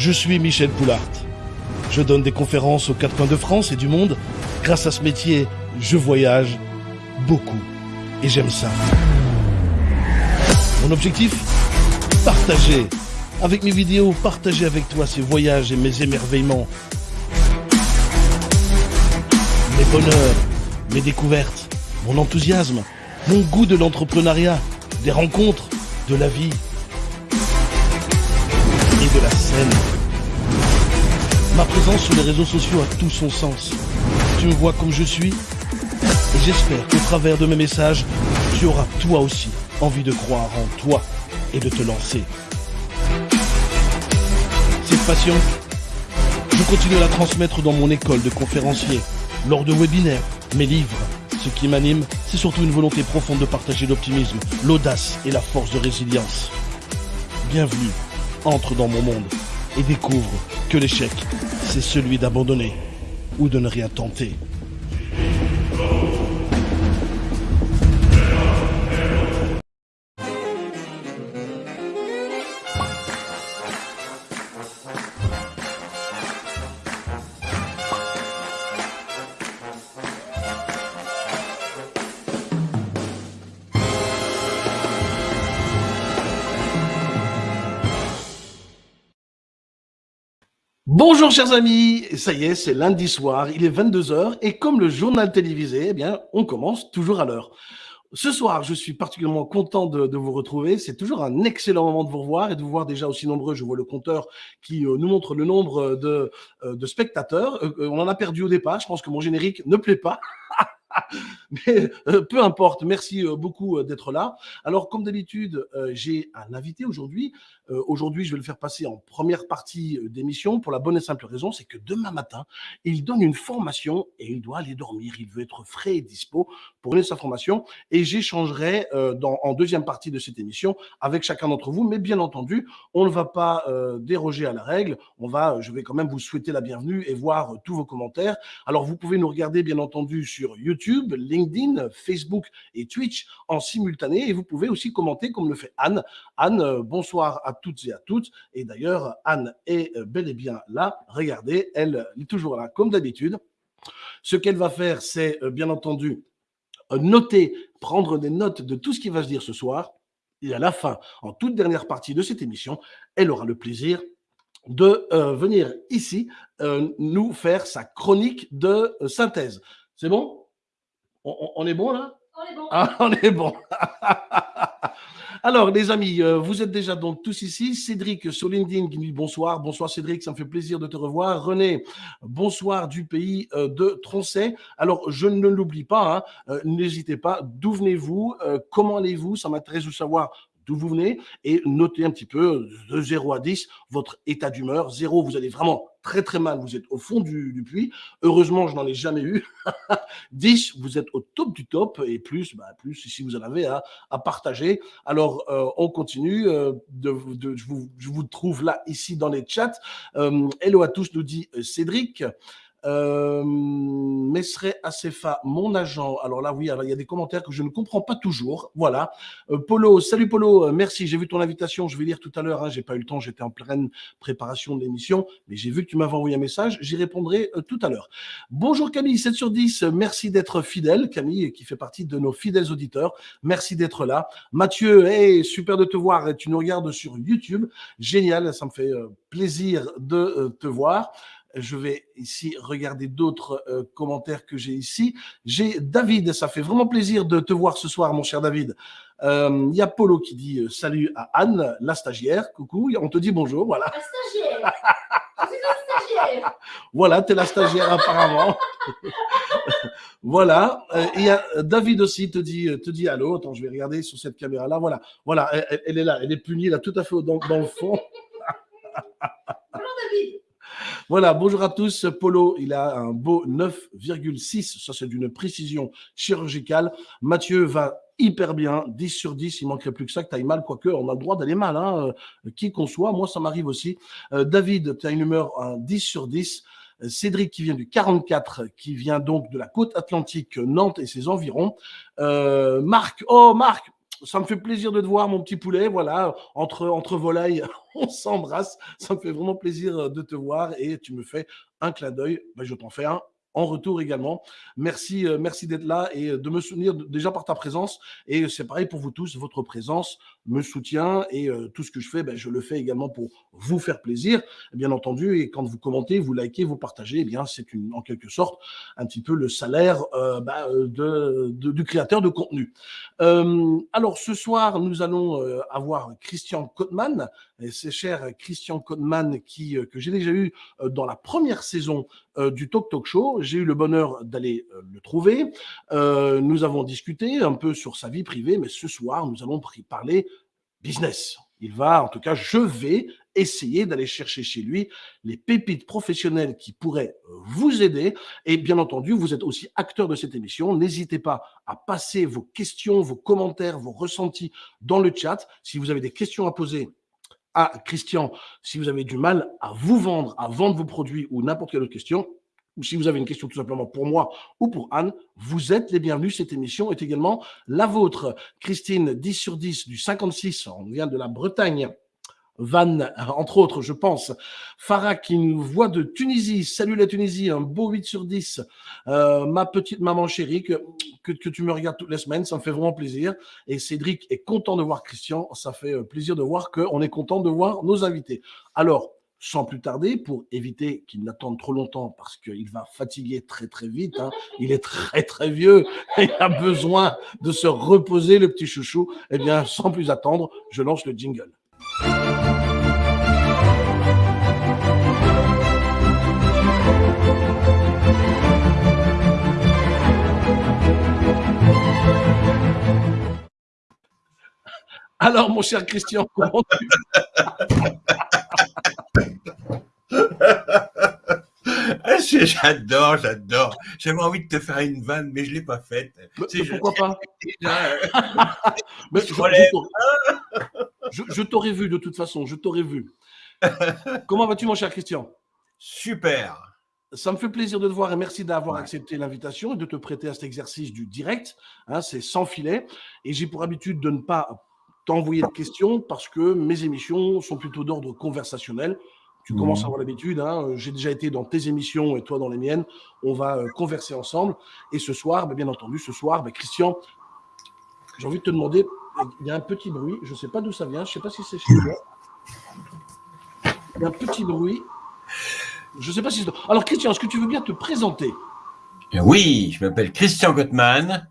Je suis Michel Poulart. Je donne des conférences aux quatre coins de France et du monde. Grâce à ce métier, je voyage beaucoup. Et j'aime ça. Mon objectif Partager. Avec mes vidéos, partager avec toi ces voyages et mes émerveillements. Mes bonheurs, mes découvertes, mon enthousiasme, mon goût de l'entrepreneuriat, des rencontres, de la vie Ma présence sur les réseaux sociaux a tout son sens. Tu me vois comme je suis et j'espère qu'au travers de mes messages, tu auras toi aussi envie de croire en toi et de te lancer. Cette passion, je continue à la transmettre dans mon école de conférencier, lors de webinaires, mes livres. Ce qui m'anime, c'est surtout une volonté profonde de partager l'optimisme, l'audace et la force de résilience. Bienvenue, entre dans mon monde et découvre que l'échec, c'est celui d'abandonner ou de ne rien tenter. Bonjour chers amis, ça y est, c'est lundi soir, il est 22h et comme le journal télévisé, eh bien, on commence toujours à l'heure. Ce soir, je suis particulièrement content de, vous retrouver. C'est toujours un excellent moment de vous revoir et de vous voir déjà aussi nombreux. Je vois le compteur qui euh, nous montre le nombre de, euh, spectateurs. Euh, on en a perdu au départ. Je pense que mon générique ne plaît pas. Mais euh, peu importe, merci euh, beaucoup euh, d'être là. Alors, comme d'habitude, j'ai un invité aujourd'hui. aujourd'hui, je vais le faire passer en première partie d'émission pour la bonne et simple raison, c'est que demain matin, il donne une formation et il doit aller dormir. Il veut être frais et dispo pour donner sa formation. Et j'échangerai en deuxième partie de cette émission avec chacun d'entre vous. Mais bien entendu, on ne va pas déroger à la règle. On va, je vais quand même vous souhaiter la bienvenue et voir tous vos commentaires. Alors, vous pouvez nous regarder, bien entendu, sur YouTube YouTube, LinkedIn, Facebook et Twitch en simultané. Et vous pouvez aussi commenter comme le fait Anne. Anne, euh, bonsoir à toutes et à toutes. Et d'ailleurs, Anne est euh, bel et bien là. Regardez, elle est toujours là comme d'habitude. Ce qu'elle va faire, c'est euh, bien entendu noter, prendre des notes de tout ce qui va se dire ce soir. Et à la fin, en toute dernière partie de cette émission, elle aura le plaisir de venir ici nous faire sa chronique de synthèse. C'est bon? On, est bon là? On est bon. Ah, on est bon. Alors, les amis, euh, vous êtes déjà donc tous ici. Cédric sur LinkedIn qui dit bonsoir. Bonsoir Cédric, ça me fait plaisir de te revoir. René, bonsoir du pays euh, de Troncet. Alors, je ne l'oublie pas, hein, euh, n'hésitez pas. D'où venez-vous? Comment allez-vous? Ça m'intéresse de savoir vous venez et notez un petit peu de 0 à 10 votre état d'humeur. 0, vous allez vraiment très très mal, vous êtes au fond du, puits. Heureusement, je n'en ai jamais eu. 10, vous êtes au top du top et plus, bah, plus si vous en avez à, partager. Alors, euh, on continue. Euh, de, je, vous, je, vous, trouve là, ici dans les chats. Euh, hello à tous, nous dit Cédric. Euh, Messeret Acefa, mon agent. Alors là, oui, alors, il y a des commentaires que je ne comprends pas toujours. Voilà. Euh, Polo, salut Polo, euh, merci. J'ai vu ton invitation. Je vais lire tout à l'heure. Hein, j'ai pas eu le temps. J'étais en pleine préparation de l'émission, mais j'ai vu que tu m'avais envoyé un message. J'y répondrai euh, tout à l'heure. Bonjour Camille, 7 sur 10. Merci d'être fidèle, Camille, qui fait partie de nos fidèles auditeurs. Merci d'être là. Mathieu, hey, super de te voir. Tu nous regardes sur YouTube. Génial. Ça me fait plaisir de te voir. Je vais ici regarder d'autres euh, commentaires que j'ai ici. J'ai David, ça fait vraiment plaisir de te voir ce soir, mon cher David. Euh, il y a Polo qui dit euh, salut à Anne, la stagiaire. Coucou, on te dit bonjour, voilà. La stagiaire la stagiaire Voilà, tu es la stagiaire apparemment. voilà. Il y a David aussi te dit, te dit allô. Attends, je vais regarder sur cette caméra-là. Voilà, voilà, elle, est là, elle est punie là, tout à fait dans, dans le fond. Voilà, bonjour à tous. Polo, il a un beau 9,6. Ça, c'est d'une précision chirurgicale. Mathieu va hyper bien, 10 sur 10, il manquerait plus que ça, que tu ailles mal, quoique on a le droit d'aller mal, hein, euh, qui qu'on soit, moi ça m'arrive aussi. Euh, David, tu as une humeur un 10 sur 10. Euh, Cédric qui vient du 44, qui vient donc de la côte atlantique, Nantes et ses environs. Marc, oh Marc, ça me fait plaisir de te voir, mon petit poulet. Voilà, entre, entre volailles, on s'embrasse. Ça me fait vraiment plaisir de te voir et tu me fais un clin d'œil. Ben, je t'en fais un en retour également. Merci, euh, merci d'être là et de me soutenir déjà par ta présence. Et c'est pareil pour vous tous, votre présence me soutient et euh, tout ce que je fais, ben, je le fais également pour vous faire plaisir, bien entendu. Et quand vous commentez, vous likez, vous partagez, eh bien c'est en quelque sorte un petit peu le salaire euh, ben, de, du créateur de contenu. alors ce soir, nous allons avoir Christian Kotman, et c'est cher Christian Kotman qui que j'ai déjà eu dans la première saison du Talk Talk Show j'ai eu le bonheur d'aller euh, le trouver. Euh, nous avons discuté un peu sur sa vie privée, mais ce soir, nous allons parler business. Il va, en tout cas, je vais essayer d'aller chercher chez lui les pépites professionnelles qui pourraient vous aider. Et bien entendu, vous êtes aussi acteur de cette émission. N'hésitez pas à passer vos questions, vos commentaires, vos ressentis dans le chat. Si vous avez des questions à poser à Christian, si vous avez du mal à vous vendre, à vendre vos produits ou n'importe quelle autre question, si vous avez une question tout simplement pour moi ou pour Anne, vous êtes les bienvenus. Cette émission est également la vôtre. Christine, 10 sur 10 du 56, on vient de la Bretagne. Van, entre autres, je pense. Farah qui nous voit de Tunisie. Salut la Tunisie, un beau 8 sur 10. Euh, ma petite maman chérie, que, que, que, tu me regardes toutes les semaines, ça me fait vraiment plaisir. Et Cédric est content de voir Christian. Ça fait euh, plaisir de voir qu'on est content de voir nos invités. Alors, sans plus tarder, pour éviter qu'il n'attende trop longtemps, parce qu'il va fatiguer très très vite, hein. il est très très vieux, et il a besoin de se reposer, le petit chouchou, eh bien, sans plus attendre, je lance le jingle. Alors, mon cher Christian, comment tu... J'adore, j'adore. J'avais envie de te faire une vanne, mais je ne l'ai pas faite. pourquoi pas? Je, t'aurais vu de toute façon, je t'aurais vu. Comment vas-tu, mon cher Christian? Super. Ça me fait plaisir de te voir et merci d'avoir accepté l'invitation et de te prêter à cet exercice du direct. Hein, c'est sans filet. Et j'ai pour habitude de ne pas t'envoyer de questions parce que mes émissions sont plutôt d'ordre conversationnel. Tu commences à avoir l'habitude. Hein. Euh, j'ai déjà été dans tes émissions et toi dans les miennes. On va euh, converser ensemble. Et ce soir, bah, bien entendu, ce soir, bah, Christian, j'ai envie de te demander, il y a un petit bruit, je ne sais pas d'où ça vient, je ne sais pas si c'est chez toi. Il y a un petit bruit. Je ne sais pas si c'est... Alors Christian, est-ce que tu veux bien te présenter? Oui, je m'appelle Christian Gottman.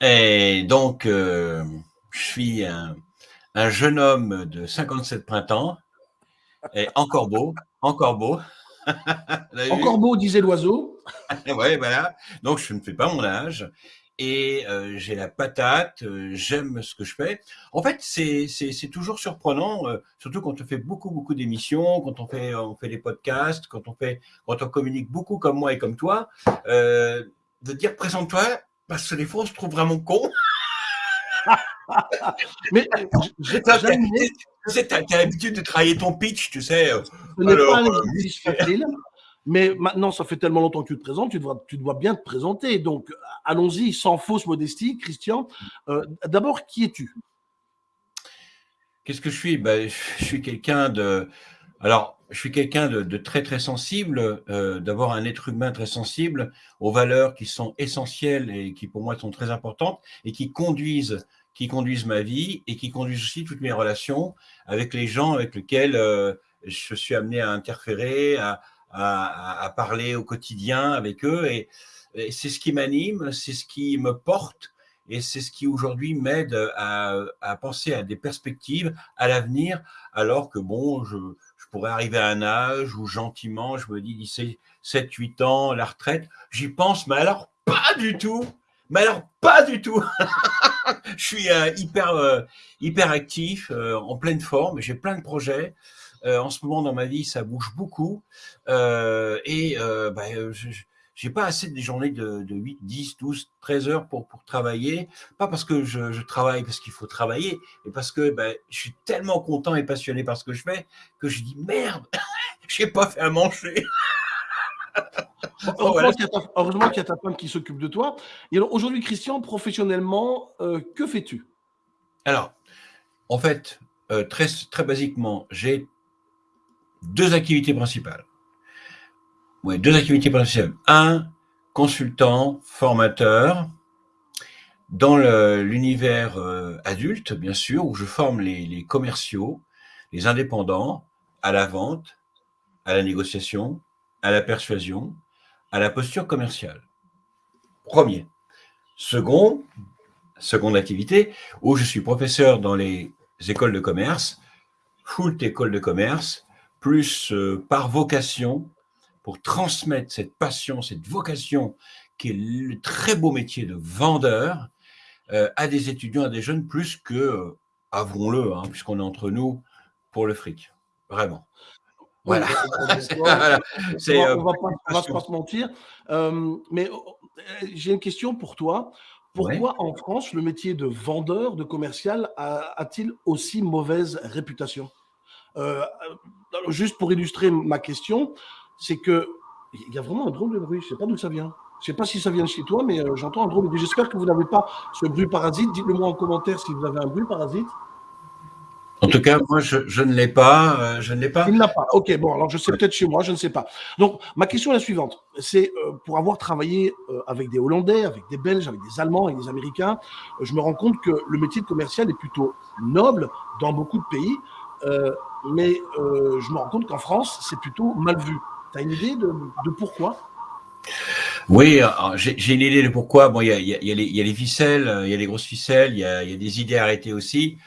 Et donc, euh, je suis un, un jeune homme de 57 printemps et encore beau, encore beau. encore beau, disait l'oiseau. ouais, voilà. Donc, je ne fais pas mon âge. Et euh, j'ai la patate, euh, j'aime ce que je fais. En fait, c'est toujours surprenant, euh, surtout quand on fait beaucoup, beaucoup d'émissions, quand on fait, on fait des podcasts, quand on, fait, quand on communique beaucoup comme moi et comme toi, de dire présente-toi, parce que des fois, on se trouve vraiment con. Mais j'ai tu as, l'habitude de travailler ton pitch, tu sais. Euh, Ce n'est pas exercice facile, mais maintenant, ça fait tellement longtemps que tu te présentes, tu dois, tu dois bien te présenter. Donc, allons-y, sans fausse modestie. Christian, euh, d'abord, qui es-tu? Qu'est-ce que je suis? Ben, Je suis quelqu'un de... Alors, je suis quelqu'un de, très, très sensible, euh, d'abord un être humain très sensible aux valeurs qui sont essentielles et qui, pour moi, sont très importantes et qui conduisent qui conduisent ma vie et qui conduisent aussi toutes mes relations avec les gens avec lesquels euh, je suis amené à interférer, à, parler au quotidien avec eux. Et, c'est ce qui m'anime, c'est ce qui me porte et c'est ce qui aujourd'hui m'aide à, penser à des perspectives, à l'avenir, alors que bon, je, je, pourrais arriver à un âge où gentiment, je me dis d'ici 7, 8 ans, la retraite, j'y pense, mais alors pas du tout mais alors, pas du tout. je suis euh, hyper, euh, hyper actif, euh, en pleine forme. J'ai plein de projets. en ce moment, dans ma vie, ça bouge beaucoup. et bah, j'ai pas assez de journées de, de, 8, 10, 12, 13 heures pour, pour travailler. Pas parce que je, je travaille parce qu'il faut travailler, mais parce que bah, je suis tellement content et passionné par ce que je fais que je dis merde, j'ai pas fait à manger. Heureusement qu'il y, a ta femme qui s'occupe de toi. Et alors aujourd'hui, Christian, professionnellement, euh, que fais-tu? Alors, en fait, euh, très, très basiquement, j'ai deux activités principales. Ouais, deux activités principales. Un, consultant, formateur, dans l'univers euh, adulte, bien sûr, où je forme les, commerciaux, les indépendants, à la vente, à la négociation, à la persuasion, à la posture commerciale. Premier. Second, seconde activité, où je suis professeur dans les écoles de commerce, full école de commerce, plus euh, par vocation, pour transmettre cette passion, cette vocation qui est le très beau métier de vendeur euh, à des étudiants, à des jeunes, plus que, euh, avouons-le, hein, puisqu'on est entre nous, pour le fric. Vraiment. Voilà. on va, va pas, se mentir. mais j'ai une question pour toi. Pourquoi en France, le métier de vendeur, de commercial, a-t-il aussi mauvaise réputation? Euh, Juste pour illustrer ma question, c'est que il y a vraiment un drôle de bruit. Je ne sais pas d'où ça vient. Je ne sais pas si ça vient de chez toi, mais euh, j'entends un drôle de bruit. J'espère que vous n'avez pas ce bruit parasite. Dites-le moi en commentaire si vous avez un bruit parasite. En tout cas, moi, je, ne l'ai pas. Euh, je ne l'ai pas. Il n'a pas. Ok, bon, alors je sais peut-être chez moi, je ne sais pas. Donc, ma question est la suivante. C'est euh, pour avoir travaillé euh, avec des Hollandais, avec des Belges, avec des Allemands, avec des Américains, je me rends compte que le métier de commercial est plutôt noble dans beaucoup de pays, mais je me rends compte qu'en France, c'est plutôt mal vu. Tu as une idée de, pourquoi? Oui, j'ai une idée de pourquoi. Bon, il y a, y a, les ficelles, il y a les grosses ficelles, il y a, des idées arrêtées aussi.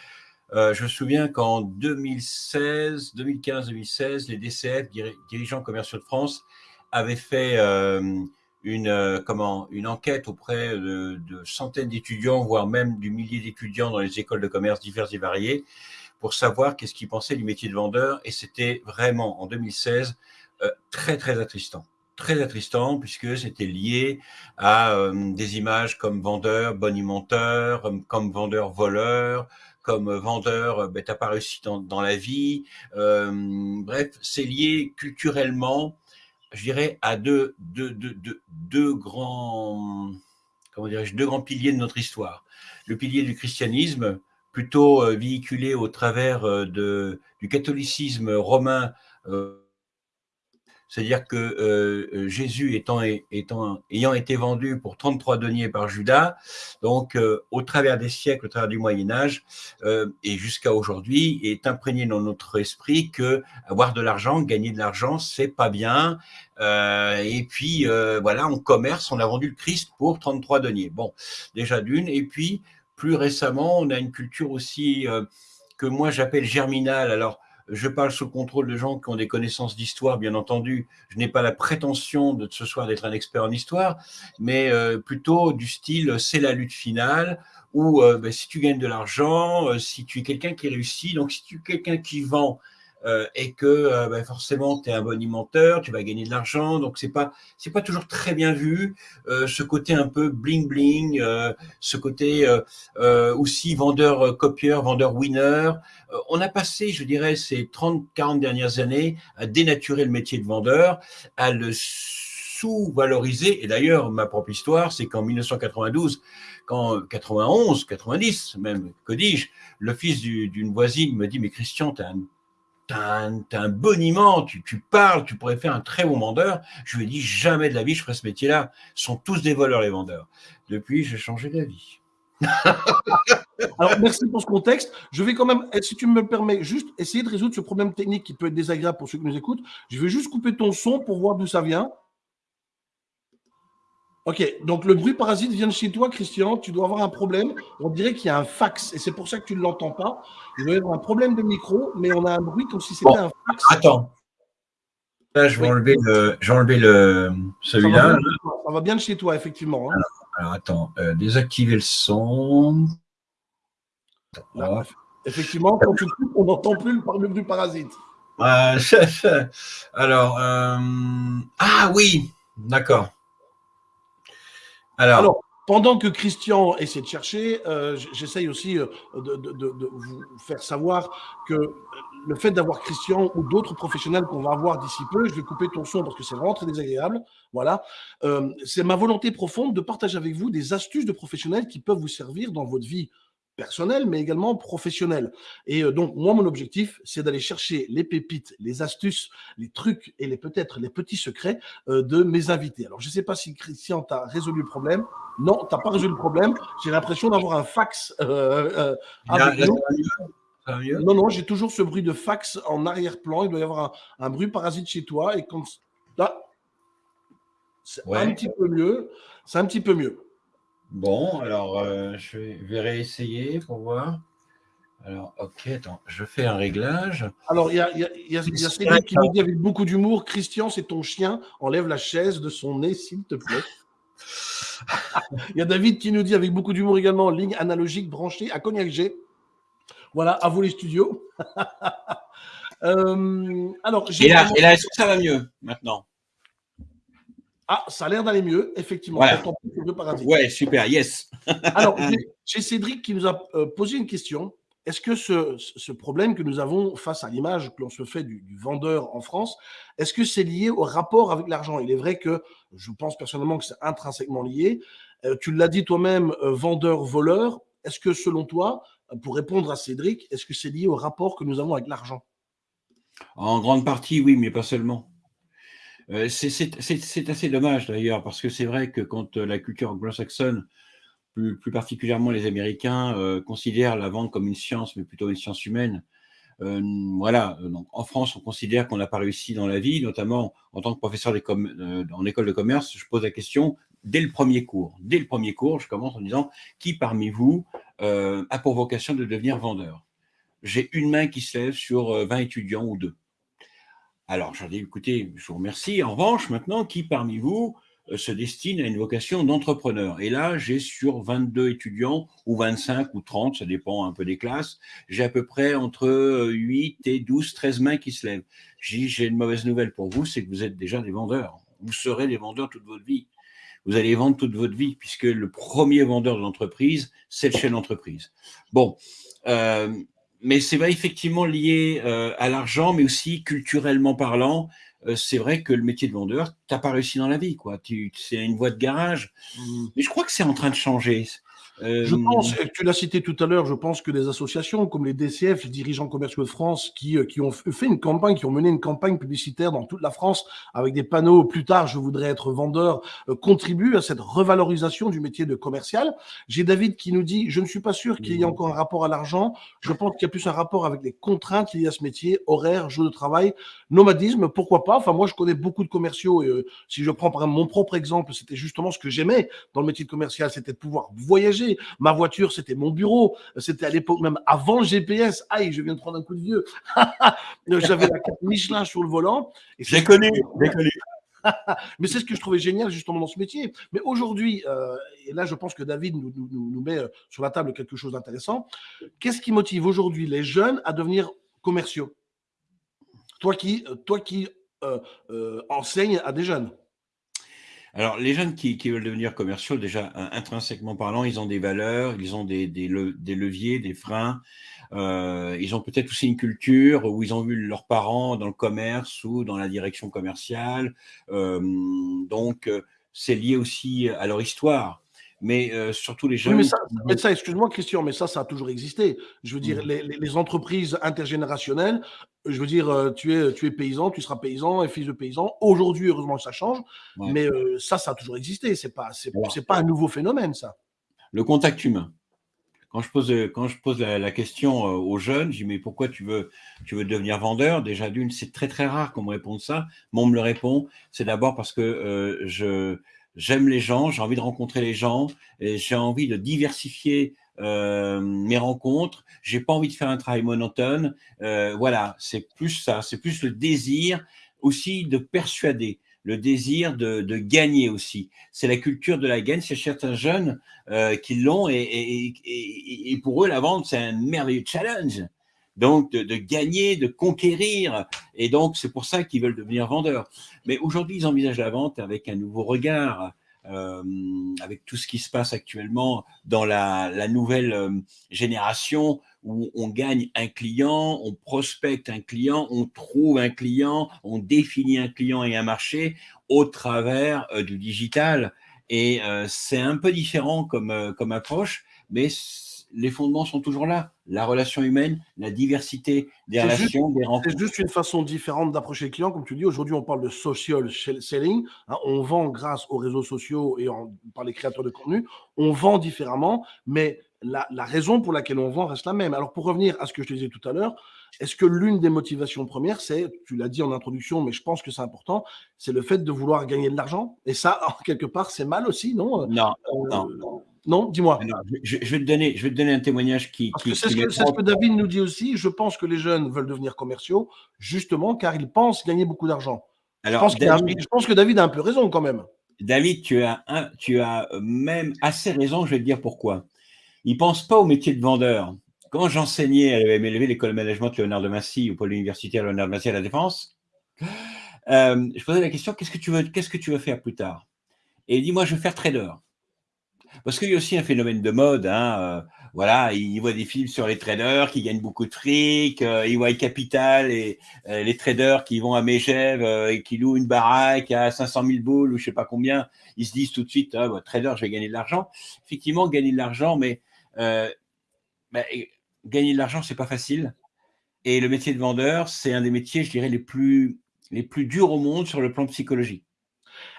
Euh, je me souviens qu'en 2016, 2015-2016, les DCF, dirigeants commerciaux de France, avaient fait euh, une, euh, une enquête auprès de, centaines d'étudiants, voire même du millier d'étudiants dans les écoles de commerce diverses et variées, pour savoir qu'est-ce qu'ils pensaient du métier de vendeur. Et c'était vraiment, en 2016, très, très attristant très attristant puisque c'était lié à des images comme vendeur, bonimenteur, comme vendeur voleur, comme vendeur, ben, t'as pas réussi dans, la vie. Euh, bref, c'est lié culturellement, je dirais, à deux, deux, deux, deux grands, comment deux grands piliers de notre histoire. Le pilier du christianisme, plutôt euh, véhiculé au travers euh, de, du catholicisme romain c'est-à-dire que euh, euh, Jésus étant, étant, ayant été vendu pour 33 deniers par Judas, donc euh, au travers des siècles, au travers du Moyen Âge et jusqu'à aujourd'hui, est imprégné dans notre esprit que avoir de l'argent, gagner de l'argent, c'est pas bien. et puis voilà, on commerce, on a vendu le Christ pour 33 deniers. Bon, déjà d'une. Et puis plus récemment, on a une culture aussi que moi j'appelle germinale. Alors je parle sous contrôle de gens qui ont des connaissances d'histoire, bien entendu. Je n'ai pas la prétention de ce soir d'être un expert en histoire, mais euh, plutôt du style c'est la lutte finale, où euh, ben, si tu gagnes de l'argent, euh, si tu es quelqu'un qui réussit, donc si tu es quelqu'un qui vend euh, et que euh, ben, forcément tu es un bonimenteur, tu vas gagner de l'argent, donc c'est pas c'est pas toujours très bien vu. Euh, ce côté un peu bling bling, ce côté aussi vendeur copieur, vendeur winner. on a passé, je dirais, ces 30-40 dernières années à dénaturer le métier de vendeur, à le sous-valoriser. Et d'ailleurs, ma propre histoire, c'est qu'en 1992, quand 91, 90 même, que dis-je, le fils d'une voisine me dit, mais Christian, tu as un tu as, un boniment, tu, tu, parles, tu pourrais faire un très bon vendeur. Je lui ai dit, jamais de la vie, je ferai ce métier-là. Ils sont tous des voleurs, les vendeurs. Depuis, j'ai changé d'avis. Alors, merci pour ce contexte. Je vais quand même, si tu me permets, juste essayer de résoudre ce problème technique qui peut être désagréable pour ceux qui nous écoutent. Je vais juste couper ton son pour voir d'où ça vient. Ok, donc le bruit parasite vient de chez toi, Christian. Tu dois avoir un problème. On dirait qu'il y a un fax et c'est pour ça que tu ne l'entends pas. Il doit y avoir un problème de micro, mais on a un bruit comme si c'était un fax. Attends. Là, je vais enlever le, le celui-là. Ça, va bien de chez toi, effectivement. Hein. Alors, attends, euh, désactiver le son. effectivement, quand tu coupes, on n'entend plus le bruit parasite. alors, euh, ah oui, d'accord. Alors, pendant que Christian essaie de chercher, euh, j'essaye aussi euh, de, vous faire savoir que le fait d'avoir Christian ou d'autres professionnels qu'on va avoir d'ici peu, je vais couper ton son parce que c'est vraiment très désagréable. Voilà, euh, c'est ma volonté profonde de partager avec vous des astuces de professionnels qui peuvent vous servir dans votre vie personnel, mais également professionnel. Et euh, donc, moi, mon objectif, c'est d'aller chercher les pépites, les astuces, les trucs et les peut-être les petits secrets euh, de mes invités. Alors, je ne sais pas si Christian, tu as résolu le problème. Non, tu n'as pas résolu le problème. J'ai l'impression d'avoir un fax euh, avec nous. Non, non, j'ai toujours ce bruit de fax en arrière-plan. Il doit y avoir un, bruit parasite chez toi. Et comme là, c'est un petit peu mieux. C'est un petit peu mieux. Bon, alors euh, je vais réessayer pour voir. Alors, ok, attends, je fais un réglage. Alors, il y a, y, a, y a, Cédric qui nous dit avec beaucoup d'humour Christian, c'est ton chien, enlève la chaise de son nez, s'il te plaît. Il y a David qui nous dit avec beaucoup d'humour également ligne analogique branchée à Cognac G. Voilà, à vous les studios. euh, alors, et là, et là est-ce que ça va mieux maintenant? Ah, ça a l'air d'aller mieux, effectivement. Ouais, super, yes. Alors, j'ai Cédric qui nous a euh, posé une question. Est-ce que ce, problème que nous avons face à l'image que l'on se fait du, vendeur en France, est-ce que c'est lié au rapport avec l'argent? Il est vrai que je pense personnellement que c'est intrinsèquement lié. Euh, tu l'as dit toi-même, euh, vendeur-voleur. Est-ce que selon toi, pour répondre à Cédric, est-ce que c'est lié au rapport que nous avons avec l'argent? En grande partie, oui, mais pas seulement. Euh, c'est assez dommage d'ailleurs, parce que c'est vrai que quand euh, la culture anglo-saxonne, plus, particulièrement les Américains, euh, considèrent la vente comme une science, mais plutôt une science humaine, voilà, donc en France, on considère qu'on n'a pas réussi dans la vie, notamment en tant que professeur en école de commerce, je pose la question dès le premier cours. Dès le premier cours, je commence en disant qui parmi vous a pour vocation de devenir vendeur? J'ai une main qui se lève sur 20 étudiants ou deux. Alors, j'en ai écoutez, je vous remercie. En revanche, maintenant, qui parmi vous euh, se destine à une vocation d'entrepreneur? Et là, j'ai sur 22 étudiants, ou 25 ou 30, ça dépend un peu des classes, j'ai à peu près entre 8 et 12, 13 mains qui se lèvent. J'ai une mauvaise nouvelle pour vous, c'est que vous êtes déjà des vendeurs. Vous serez des vendeurs toute votre vie. Vous allez vendre toute votre vie, puisque le premier vendeur de l'entreprise, c'est le chef d'entreprise. Bon, euh, mais c'est vrai effectivement lié euh, à l'argent, mais aussi culturellement parlant. Euh, c'est vrai que le métier de vendeur, tu n'as pas réussi dans la vie, quoi. C'est une voie de garage. Mmh. Mais je crois que c'est en train de changer. Je euh, pense, tu l'as cité tout à l'heure, je pense que des associations comme les DCF, les dirigeants commerciaux de France, qui, euh, qui ont fait une campagne, qui ont mené une campagne publicitaire dans toute la France avec des panneaux plus tard, je voudrais être vendeur, euh, contribuent à cette revalorisation du métier de commercial. J'ai David qui nous dit, je ne suis pas sûr qu'il y ait encore un rapport à l'argent. Je pense qu'il y a plus un rapport avec les contraintes liées à ce métier, horaire, jour de travail, nomadisme, pourquoi pas. Enfin, moi, je connais beaucoup de commerciaux et si je prends par exemple mon propre exemple, c'était justement ce que j'aimais dans le métier de commercial, c'était de pouvoir voyager Ma voiture, c'était mon bureau. C'était à l'époque même avant le GPS. Aïe, je viens de prendre un coup de vieux. J'avais la carte Michelin sur le volant. J'ai connu, j'ai connu. Mais c'est ce que je trouvais génial justement dans ce métier. Mais aujourd'hui, euh, et là je pense que David nous, nous, met euh, sur la table quelque chose d'intéressant, qu'est-ce qui motive aujourd'hui les jeunes à devenir commerciaux? Toi qui, toi qui euh, enseignes à des jeunes. Alors, les jeunes qui, veulent devenir commerciaux, déjà, intrinsèquement parlant, ils ont des valeurs, ils ont des, leviers, des freins. Euh, ils ont peut-être aussi une culture où ils ont vu leurs parents dans le commerce ou dans la direction commerciale. Euh, donc, euh, c'est lié aussi à leur histoire mais surtout les jeunes. mais ça, excuse-moi Christian, mais ça, ça a toujours existé. Je veux dire, mmh. les, entreprises intergénérationnelles, je veux dire, tu es, tu es paysan, tu seras paysan et fils de paysan. Aujourd'hui, heureusement, ça change, mais ça, ça a toujours existé. C'est pas, c'est, pas un nouveau phénomène, ça. Le contact humain. Quand je pose, quand je pose la, question aux jeunes, je dis mais pourquoi tu veux, tu veux devenir vendeur? Déjà d'une, c'est très très rare qu'on me réponde ça. Moi, on me le répond. C'est d'abord parce que je j'aime les gens, j'ai envie de rencontrer les gens, et j'ai envie de diversifier euh, mes rencontres, j'ai pas envie de faire un travail monotone. Euh, voilà, c'est plus ça, c'est plus le désir aussi de persuader, le désir de, gagner aussi. C'est la culture de la gagne, c'est certains jeunes euh, qui l'ont, et, et, pour eux, la vente, c'est un merveilleux challenge donc de, gagner, de conquérir. Et donc, c'est pour ça qu'ils veulent devenir vendeurs. Mais aujourd'hui, ils envisagent la vente avec un nouveau regard, euh, avec tout ce qui se passe actuellement dans la, nouvelle euh, génération où on gagne un client, on prospecte un client, on trouve un client, on définit un client et un marché au travers euh, du digital. Et c'est un peu différent comme, comme approche, mais les fondements sont toujours là. La relation humaine, la diversité des relations, des rencontres. C'est juste une façon différente d'approcher le client. Comme tu dis, aujourd'hui, on parle de social selling. Hein. on vend grâce aux réseaux sociaux et par les créateurs de contenu. On vend différemment, mais la, raison pour laquelle on vend reste la même. Alors, pour revenir à ce que je te disais tout à l'heure, est-ce que l'une des motivations premières, c'est, tu l'as dit en introduction, mais je pense que c'est important, c'est le fait de vouloir gagner de l'argent? Et ça, quelque part, c'est mal aussi, non? Non, euh, non. Non, dis-moi. Je, vais te donner, je vais te donner un témoignage qui. c'est ce, que David nous dit aussi. Je pense que les jeunes veulent devenir commerciaux, justement, car ils pensent gagner beaucoup d'argent. je, pense je pense que David a un peu raison quand même. David, tu as, un, tu as même assez raison, je vais te dire pourquoi. Ils ne pensent pas au métier de vendeur. Quand j'enseignais à l'EMLV, l'école de management Léonard de Massy, ou pôle universitaire Léonard de Massy à la Défense, euh, je posais la question qu'est-ce que tu veux, qu'est-ce que tu veux faire plus tard? Et il dit moi, je veux faire trader. Parce qu'il y a aussi un phénomène de mode. Hein, euh, voilà, il voit des films sur les traders qui gagnent beaucoup de fric. Euh, il voit Capital et euh, les traders qui vont à Megève et qui louent une baraque à 500 000 boules ou je sais pas combien. Ils se disent tout de suite, ah, trader, je vais gagner de l'argent. Effectivement, gagner de l'argent, mais bah, gagner de l'argent, c'est pas facile. Et le métier de vendeur, c'est un des métiers, je dirais, les plus les plus durs au monde sur le plan psychologique.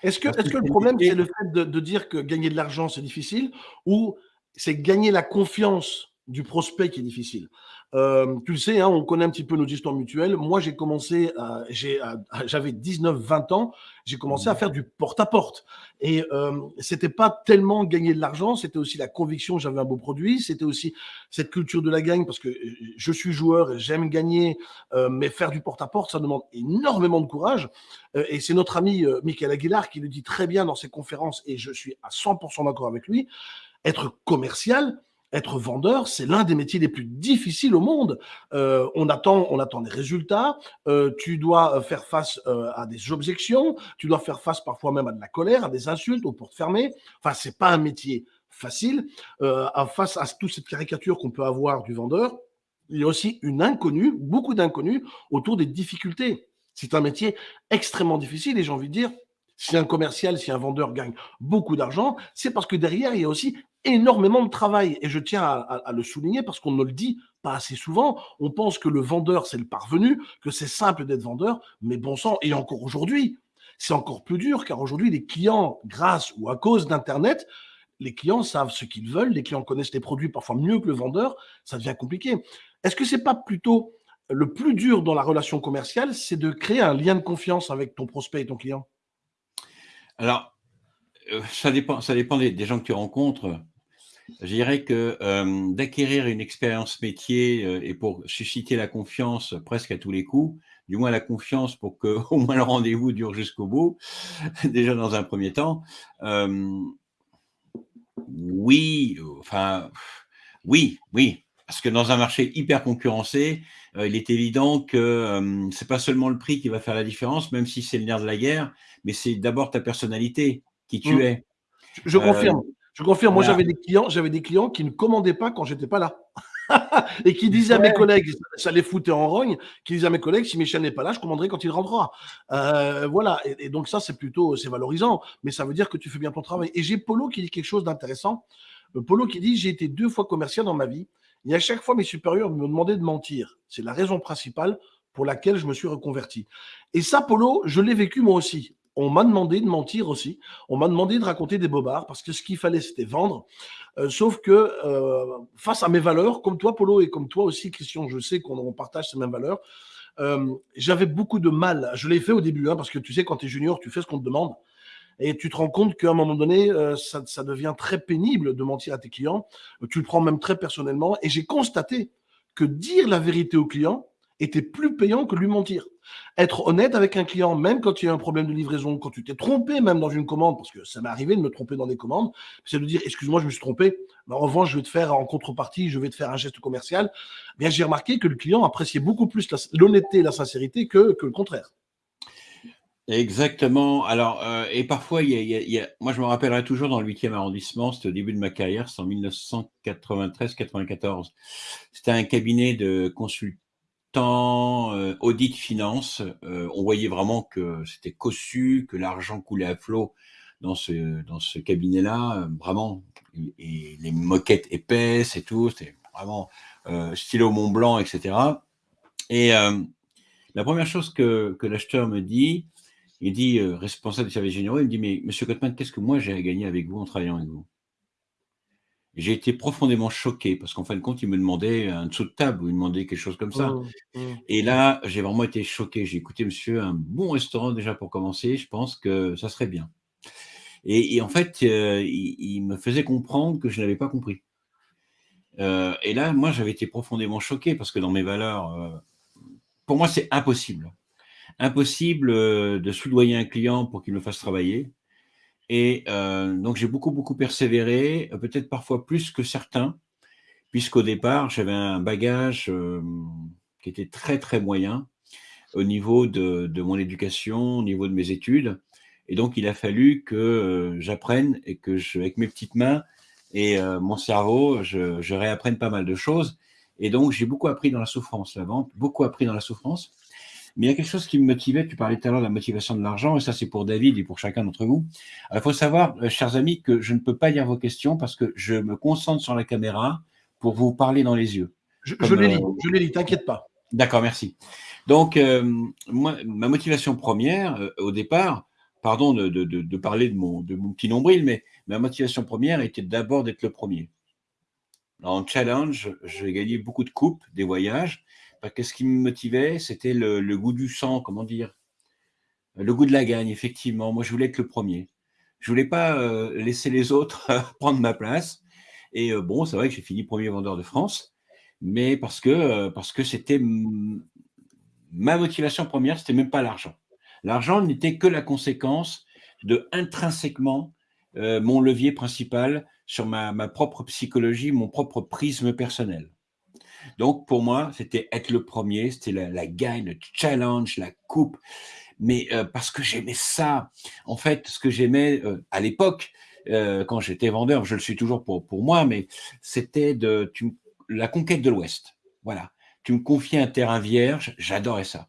Est-ce que, est que le problème, c'est le fait de, dire que gagner de l'argent, c'est difficile ou c'est gagner la confiance du prospect qui est difficile? Euh, tu le sais, hein, on connaît un petit peu nos histoires mutuelles. Moi, j'ai commencé, j'avais 19-20 ans, j'ai commencé à mmh. faire du porte-à-porte. Et euh, c'était pas tellement gagner de l'argent, c'était aussi la conviction que j'avais un beau produit, c'était aussi cette culture de la gagne, parce que je suis joueur et j'aime gagner, euh, mais faire du porte-à-porte, ça demande énormément de courage. Euh, et c'est notre ami euh, Michael Aguilar qui le dit très bien dans ses conférences, et je suis à 100% d'accord avec lui. Être commercial, être vendeur, c'est l'un des métiers les plus difficiles au monde. Euh, on attend, on attend des résultats. Euh, tu dois euh, faire face à des objections. Tu dois faire face parfois même à de la colère, à des insultes, aux portes fermées. Enfin, c'est pas un métier facile. face à toute cette caricature qu'on peut avoir du vendeur, il y a aussi une inconnue, beaucoup d'inconnus autour des difficultés. C'est un métier extrêmement difficile et j'ai envie de dire, si un commercial, si un vendeur gagne beaucoup d'argent, c'est parce que derrière, il y a aussi énormément de travail. Et je tiens à, le souligner parce qu'on ne le dit pas assez souvent. On pense que le vendeur, c'est le parvenu, que c'est simple d'être vendeur, mais bon sang, et encore aujourd'hui, c'est encore plus dur car aujourd'hui, les clients, grâce ou à cause d'Internet, les clients savent ce qu'ils veulent, les clients connaissent les produits parfois mieux que le vendeur, ça devient compliqué. Est-ce que c'est pas plutôt le plus dur dans la relation commerciale, c'est de créer un lien de confiance avec ton prospect et ton client? Alors, euh, ça dépend, ça dépend des, gens que tu rencontres. Je dirais que euh, d'acquérir une expérience métier euh, et pour susciter la confiance presque à tous les coups, du moins la confiance pour que au moins le rendez-vous dure jusqu'au bout, déjà dans un premier temps. oui, enfin, oui, oui, parce que dans un marché hyper concurrencé, il est évident que c'est pas seulement le prix qui va faire la différence, même si c'est le nerf de la guerre, mais c'est d'abord ta personnalité, qui tu mmh. es. Je, confirme. Euh, je confirme. Moi, j'avais des clients, j'avais des clients qui ne commandaient pas quand j'étais pas là. et qui disaient à mes collègues, ça les foutait en rogne, qui disaient à mes collègues, si Michel n'est pas là, je commanderai quand il rentrera. Euh, voilà. Et, donc ça, c'est plutôt, c'est valorisant, mais ça veut dire que tu fais bien ton travail. Et j'ai Polo qui dit quelque chose d'intéressant. Euh, Polo qui dit, j'ai été deux fois commercial dans ma vie. Et à chaque fois, mes supérieurs me demandaient de mentir. C'est la raison principale pour laquelle je me suis reconverti. Et ça, Polo, je l'ai vécu moi aussi on m'a demandé de mentir aussi. On m'a demandé de raconter des bobards parce que ce qu'il fallait, c'était vendre. Euh, sauf que euh, face à mes valeurs, comme toi, Polo, et comme toi aussi, Christian, je sais qu'on partage ces mêmes valeurs, euh, j'avais beaucoup de mal. Je l'ai fait au début, hein, parce que tu sais, quand tu es junior, tu fais ce qu'on te demande. Et tu te rends compte qu'à un moment donné, ça, ça devient très pénible de mentir à tes clients. Tu le prends même très personnellement. Et j'ai constaté que dire la vérité aux clients, était plus payant que lui mentir. Être honnête avec un client, même quand il y a un problème de livraison, quand tu t'es trompé même dans une commande, parce que ça m'est arrivé de me tromper dans des commandes, c'est de dire excuse-moi, je me suis trompé, mais en revanche, je vais te faire en contrepartie, je vais te faire un geste commercial. Eh bien, j'ai remarqué que le client appréciait beaucoup plus l'honnêteté et la sincérité que, le contraire. Exactement. Alors, euh, et parfois, y, a, moi, je me rappellerai toujours dans le 8e arrondissement, c'était au début de ma carrière, c'est en 1993-94. C'était un cabinet de consultants temps euh, audit finance, euh, on voyait vraiment que c'était cossu, que l'argent coulait à flot dans ce, dans ce cabinet-là. Vraiment, et les moquettes épaisses et tout. C'était vraiment euh, stylo Mont Blanc, etc. Et la première chose que, que l'acheteur me dit, il dit, responsable des services généraux, il me dit, mais monsieur Cotman, qu'est-ce que moi j'ai à gagner avec vous en travaillant avec vous? J'ai été profondément choqué parce qu'en fin de compte, il me demandait un dessous de table ou il me demandait quelque chose comme ça. Mmh, mmh. Et là, j'ai vraiment été choqué. J'ai écouté, monsieur, un bon restaurant déjà pour commencer, je pense que ça serait bien. Et, en fait, euh, il, me faisait comprendre que je n'avais pas compris. Euh, et là, moi, j'avais été profondément choqué parce que dans mes valeurs, pour moi, c'est impossible impossible euh, de soudoyer un client pour qu'il me fasse travailler. Et euh, donc, j'ai beaucoup, beaucoup persévéré, peut-être parfois plus que certains, puisqu'au départ, j'avais un bagage euh, qui était très, très moyen au niveau de, de, mon éducation, au niveau de mes études. Et donc, il a fallu que j'apprenne et que, je, avec mes petites mains et mon cerveau, je réapprenne pas mal de choses. Et donc, j'ai beaucoup appris dans la souffrance, la vente, beaucoup appris dans la souffrance. Mais il y a quelque chose qui me motivait, tu parlais tout à l'heure de la motivation de l'argent, et ça c'est pour David et pour chacun d'entre vous. Il faut savoir, euh, chers amis, que je ne peux pas lire vos questions parce que je me concentre sur la caméra pour vous parler dans les yeux. Je, je les lis, euh, je les lis, t'inquiète pas. D'accord, merci. Donc, euh, moi, ma motivation première, au départ, pardon de, de, de, parler de mon, de mon petit nombril, mais ma motivation première était d'abord d'être le premier. En challenge, j'ai gagné beaucoup de coupes, des voyages, parce que ce qui me motivait, c'était le, goût du sang, comment dire, le goût de la gagne, effectivement. Moi, je voulais être le premier. Je voulais pas euh, laisser les autres prendre ma place. Et euh, bon, c'est vrai que j'ai fini premier vendeur de France, mais parce que euh, c'était ma motivation première, c'était même pas l'argent. L'argent n'était que la conséquence de intrinsèquement mon levier principal sur ma, ma propre psychologie, mon propre prisme personnel. Donc, pour moi, c'était être le premier, c'était la, gagne, le challenge, la coupe. Mais euh, parce que j'aimais ça. En fait, ce que j'aimais euh, à l'époque, euh, quand j'étais vendeur, je le suis toujours pour, moi, mais c'était la conquête de l'Ouest. Voilà. Tu me confiais un terrain vierge, j'adorais ça.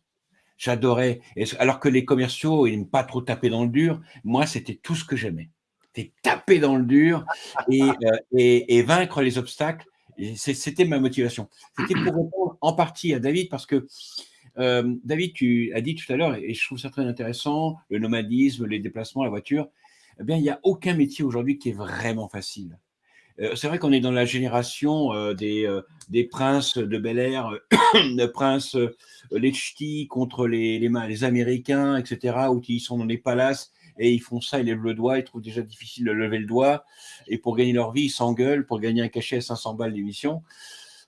J'adorais. Alors que les commerciaux, ils n'aiment pas trop taper dans le dur. Moi, c'était tout ce que j'aimais. C'était taper dans le dur et, vaincre les obstacles c'était ma motivation. C'était pour répondre en partie à David parce que euh, David, tu as dit tout à l'heure, et je trouve ça très intéressant, le nomadisme, les déplacements, la voiture, eh bien, il n'y a aucun métier aujourd'hui qui est vraiment facile. Euh, c'est vrai qu'on est dans la génération euh, des, des princes de Bel Air, de princes les ch'tis contre les, les, les, Américains, etc., où ils sont dans les palaces et ils font ça, ils lèvent le doigt, ils trouvent déjà difficile de lever le doigt, et pour gagner leur vie, ils s'engueulent pour gagner un cachet à 500 balles d'émission.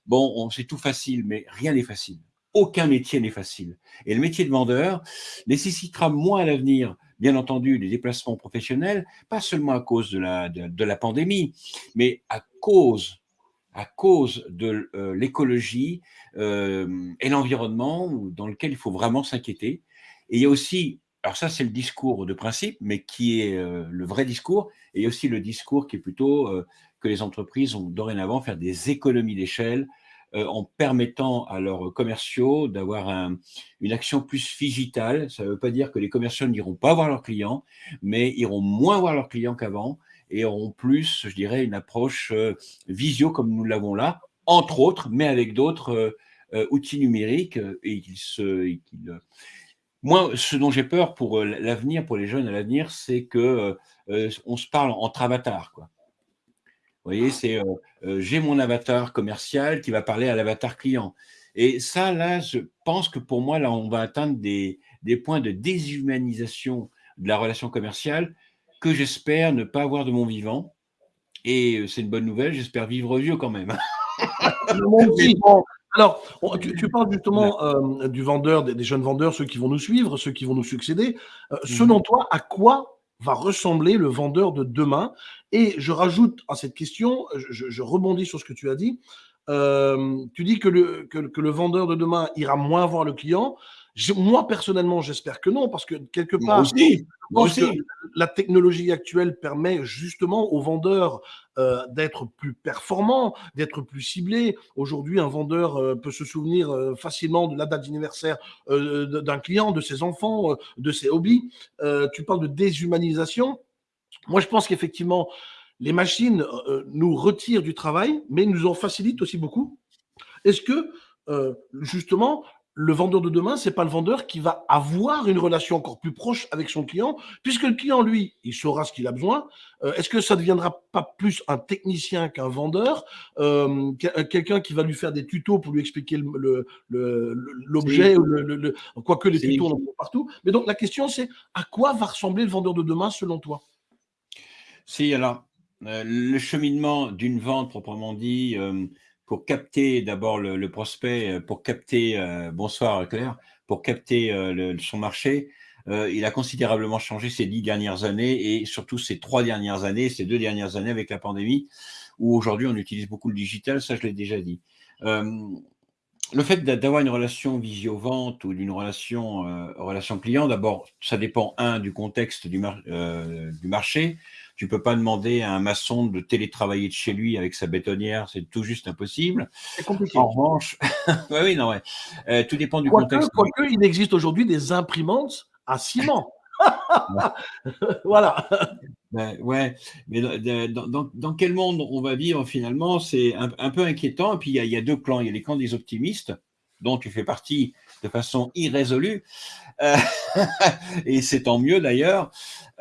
Bon, c'est tout facile, mais rien n'est facile. Aucun métier n'est facile. Et le métier de vendeur nécessitera moins à l'avenir, bien entendu, des déplacements professionnels, pas seulement à cause de la, de, la pandémie, mais à cause à cause de euh, l'écologie euh, et l'environnement dans lequel il faut vraiment s'inquiéter. Et il y a aussi alors ça, c'est le discours de principe, mais qui est euh, le vrai discours, et aussi le discours qui est plutôt euh, que les entreprises ont dorénavant faire des économies d'échelle euh, en permettant à leurs commerciaux d'avoir un, une action plus digitale. Ça ne veut pas dire que les commerciaux n'iront pas voir leurs clients, mais iront moins voir leurs clients qu'avant et auront plus, je dirais, une approche visio comme nous l'avons là, entre autres, mais avec d'autres outils numériques et qu'ils se... Moi, ce dont j'ai peur pour euh, l'avenir, pour les jeunes à l'avenir, c'est que euh, euh, on se parle entre avatars. Quoi. Vous voyez, c'est j'ai mon avatar commercial qui va parler à l'avatar client. Et ça, là, je pense que pour moi, là, on va atteindre des, des points de déshumanisation de la relation commerciale que j'espère ne pas avoir de mon vivant. Et c'est une bonne nouvelle, j'espère vivre vieux quand même. Alors, tu, parles justement euh, du vendeur, des, jeunes vendeurs, ceux qui vont nous suivre, ceux qui vont nous succéder. Euh, mmh selon toi, à quoi va ressembler le vendeur de demain? Et je rajoute à cette question, je, rebondis sur ce que tu as dit. Euh, tu dis que le, que, que le vendeur de demain ira moins voir le client. Moi, personnellement, j'espère que non, parce que quelque part, aussi, la technologie actuelle permet justement aux vendeurs euh, d'être plus performants, d'être plus ciblés. Aujourd'hui, un vendeur euh, peut se souvenir euh, facilement de la date d'anniversaire d'un client, de ses enfants, de ses hobbies. tu parles de déshumanisation. Moi, je pense qu'effectivement, les machines nous retirent du travail, mais nous en facilitent aussi beaucoup. Est-ce que, euh, justement, le vendeur de demain, c'est pas le vendeur qui va avoir une relation encore plus proche avec son client, puisque le client, lui, il saura ce qu'il a besoin. Euh, est-ce que ça ne deviendra pas plus un technicien qu'un vendeur, euh, quelqu'un qui va lui faire des tutos pour lui expliquer l'objet, le, quoique les tutos on en voit partout. Mais donc la question, c'est à quoi va ressembler le vendeur de demain selon toi? Si, alors, euh, le cheminement d'une vente proprement dit, pour capter d'abord le, prospect, euh, pour capter, euh, bonsoir Claire, pour capter euh, son marché, il a considérablement changé ces dix dernières années et surtout ces trois dernières années, ces deux dernières années avec la pandémie, où aujourd'hui on utilise beaucoup le digital, ça je l'ai déjà dit. le fait d'avoir une relation visio-vente ou d'une relation, relation client, d'abord, ça dépend, un, du contexte du, du marché, tu peux pas demander à un maçon de télétravailler de chez lui avec sa bétonnière, c'est tout juste impossible. C'est compliqué. En revanche, oui, non, ouais. Euh, tout dépend du contexte. Quoique, il existe aujourd'hui des imprimantes à ciment. voilà. Ben, ouais, mais dans, quel monde on va vivre finalement, c'est un, peu inquiétant. Et puis il y, y, a deux clans. Il y a les camps des optimistes, dont tu fais partie de façon irrésolue, euh, et c'est tant mieux d'ailleurs,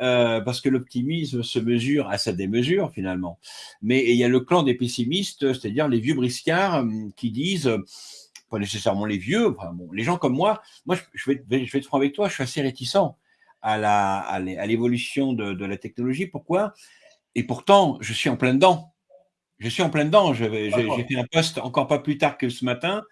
euh, parce que l'optimisme se mesure à sa démesure finalement. Mais il y a le clan des pessimistes, c'est-à-dire les vieux briscards hum, qui disent, pas nécessairement les vieux, bon, les gens comme moi, moi je vais, je vais être franc avec toi, je suis assez réticent à la à l'évolution de, de la technologie. Pourquoi? Et pourtant, je suis en plein dedans. Je suis en plein dedans. J'ai fait un post encore pas plus tard que ce matin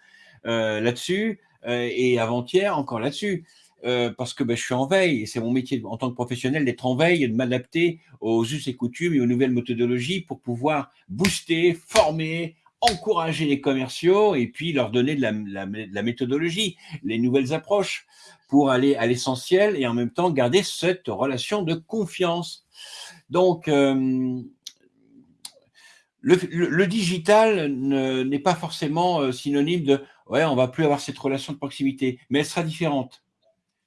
euh, là-dessus euh, et avant-hier encore là-dessus. Euh, parce que ben, je suis en veille, et c'est mon métier en tant que professionnel d'être en veille et de m'adapter aux us et coutumes et aux nouvelles méthodologies pour pouvoir booster, former, encourager les commerciaux et puis leur donner de la, méthodologie, les nouvelles approches pour aller à l'essentiel et en même temps garder cette relation de confiance. Donc, euh, le, digital n'est pas forcément synonyme de ouais, on va plus avoir cette relation de proximité, mais elle sera différente.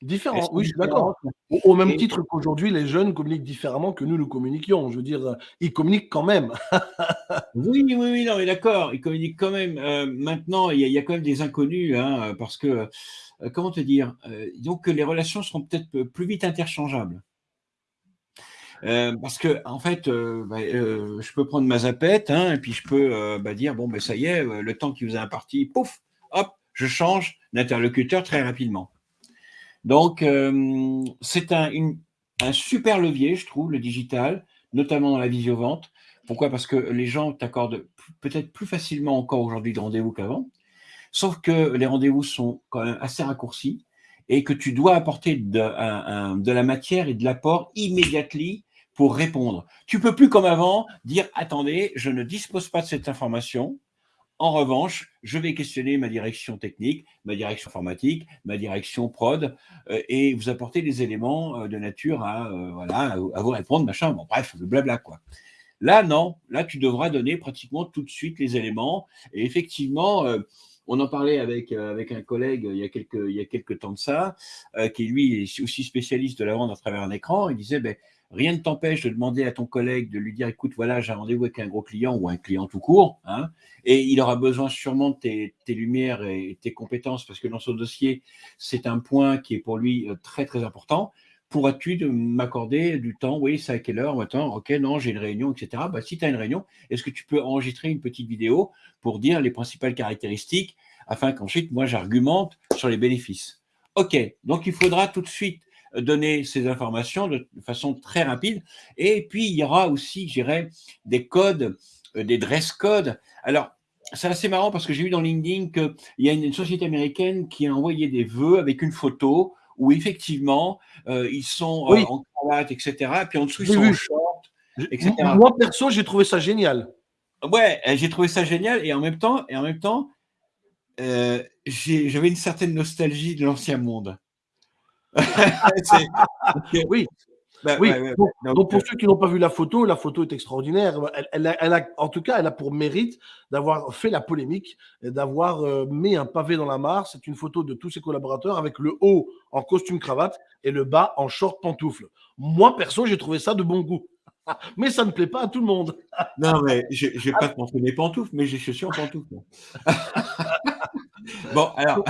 Différent, oui, je suis d'accord. Au, même titre qu'aujourd'hui, les jeunes communiquent différemment que nous, nous communiquions. Je veux dire, euh, ils communiquent quand même. oui, oui, oui, non, mais d'accord, ils communiquent quand même. Euh, maintenant, il y, a quand même des inconnus, hein, parce que, euh, comment te dire, donc les relations seront peut-être plus vite interchangeables. parce que en fait, bah, je peux prendre ma zapette, hein, et puis je peux bah, dire bon ben ça y est, le temps qui vous a imparti, pouf, hop, je change d'interlocuteur très rapidement. Donc, euh, c'est un, super levier, je trouve, le digital, notamment dans la visio-vente. Pourquoi? Parce que les gens t'accordent peut-être plus facilement encore aujourd'hui de rendez-vous qu'avant, sauf que les rendez-vous sont quand même assez raccourcis et que tu dois apporter de, de la matière et de l'apport immédiatement pour répondre. Tu peux plus comme avant dire attendez, je ne dispose pas de cette information, en revanche, je vais questionner ma direction technique, ma direction informatique, ma direction prod, euh, et vous apporter des éléments euh, de nature à, euh, voilà, à vous répondre, machin. Bon, bref, le blabla, quoi. Là, non. Là, tu devras donner pratiquement tout de suite les éléments. Et effectivement, on en parlait avec, avec un collègue il y, a quelques, il y a temps de ça, qui lui est aussi spécialiste de la vente à travers un écran. Il disait, ben, rien ne t'empêche de demander à ton collègue de lui dire écoute, voilà, j'ai un rendez-vous avec un gros client ou un client tout court, hein, et il aura besoin sûrement de tes, lumières et tes compétences parce que dans son dossier, c'est un point qui est pour lui euh, très très important. Pourras-tu m'accorder du temps Oui, c'est à quelle heure Attends, ok, non, j'ai une réunion, etc. Bah, si tu as une réunion, est-ce que tu peux enregistrer une petite vidéo pour dire les principales caractéristiques afin qu'ensuite, moi, j'argumente sur les bénéfices? Ok, donc il faudra tout de suite donner ces informations de façon très rapide. Et puis, il y aura aussi, je dirais, des codes, euh, des dress codes. Alors, c'est assez marrant parce que j'ai vu dans LinkedIn qu'il y a une, société américaine qui a envoyé des vœux avec une photo où effectivement, euh, ils sont euh, en cravate, etc. Puis en dessous, ils sont en short, etc. Moi, perso, j'ai trouvé ça génial. Ouais, j'ai trouvé ça génial. Et en même temps, et en même temps j'avais une certaine nostalgie de l'ancien monde. oui. Bah, oui. donc, pour euh ceux qui n'ont pas vu la photo, la photo est extraordinaire. Elle, a, en tout cas, elle a pour mérite d'avoir fait la polémique, d'avoir euh, mis un pavé dans la mare. C'est une photo de tous ses collaborateurs avec le haut en costume cravate et le bas en short pantoufle. Moi, perso, j'ai trouvé ça de bon goût. mais ça ne plaît pas à tout le monde. non, mais je ne vais pas te montrer mes pantoufles, mais j'ai chaussures en pantoufles. bon, alors,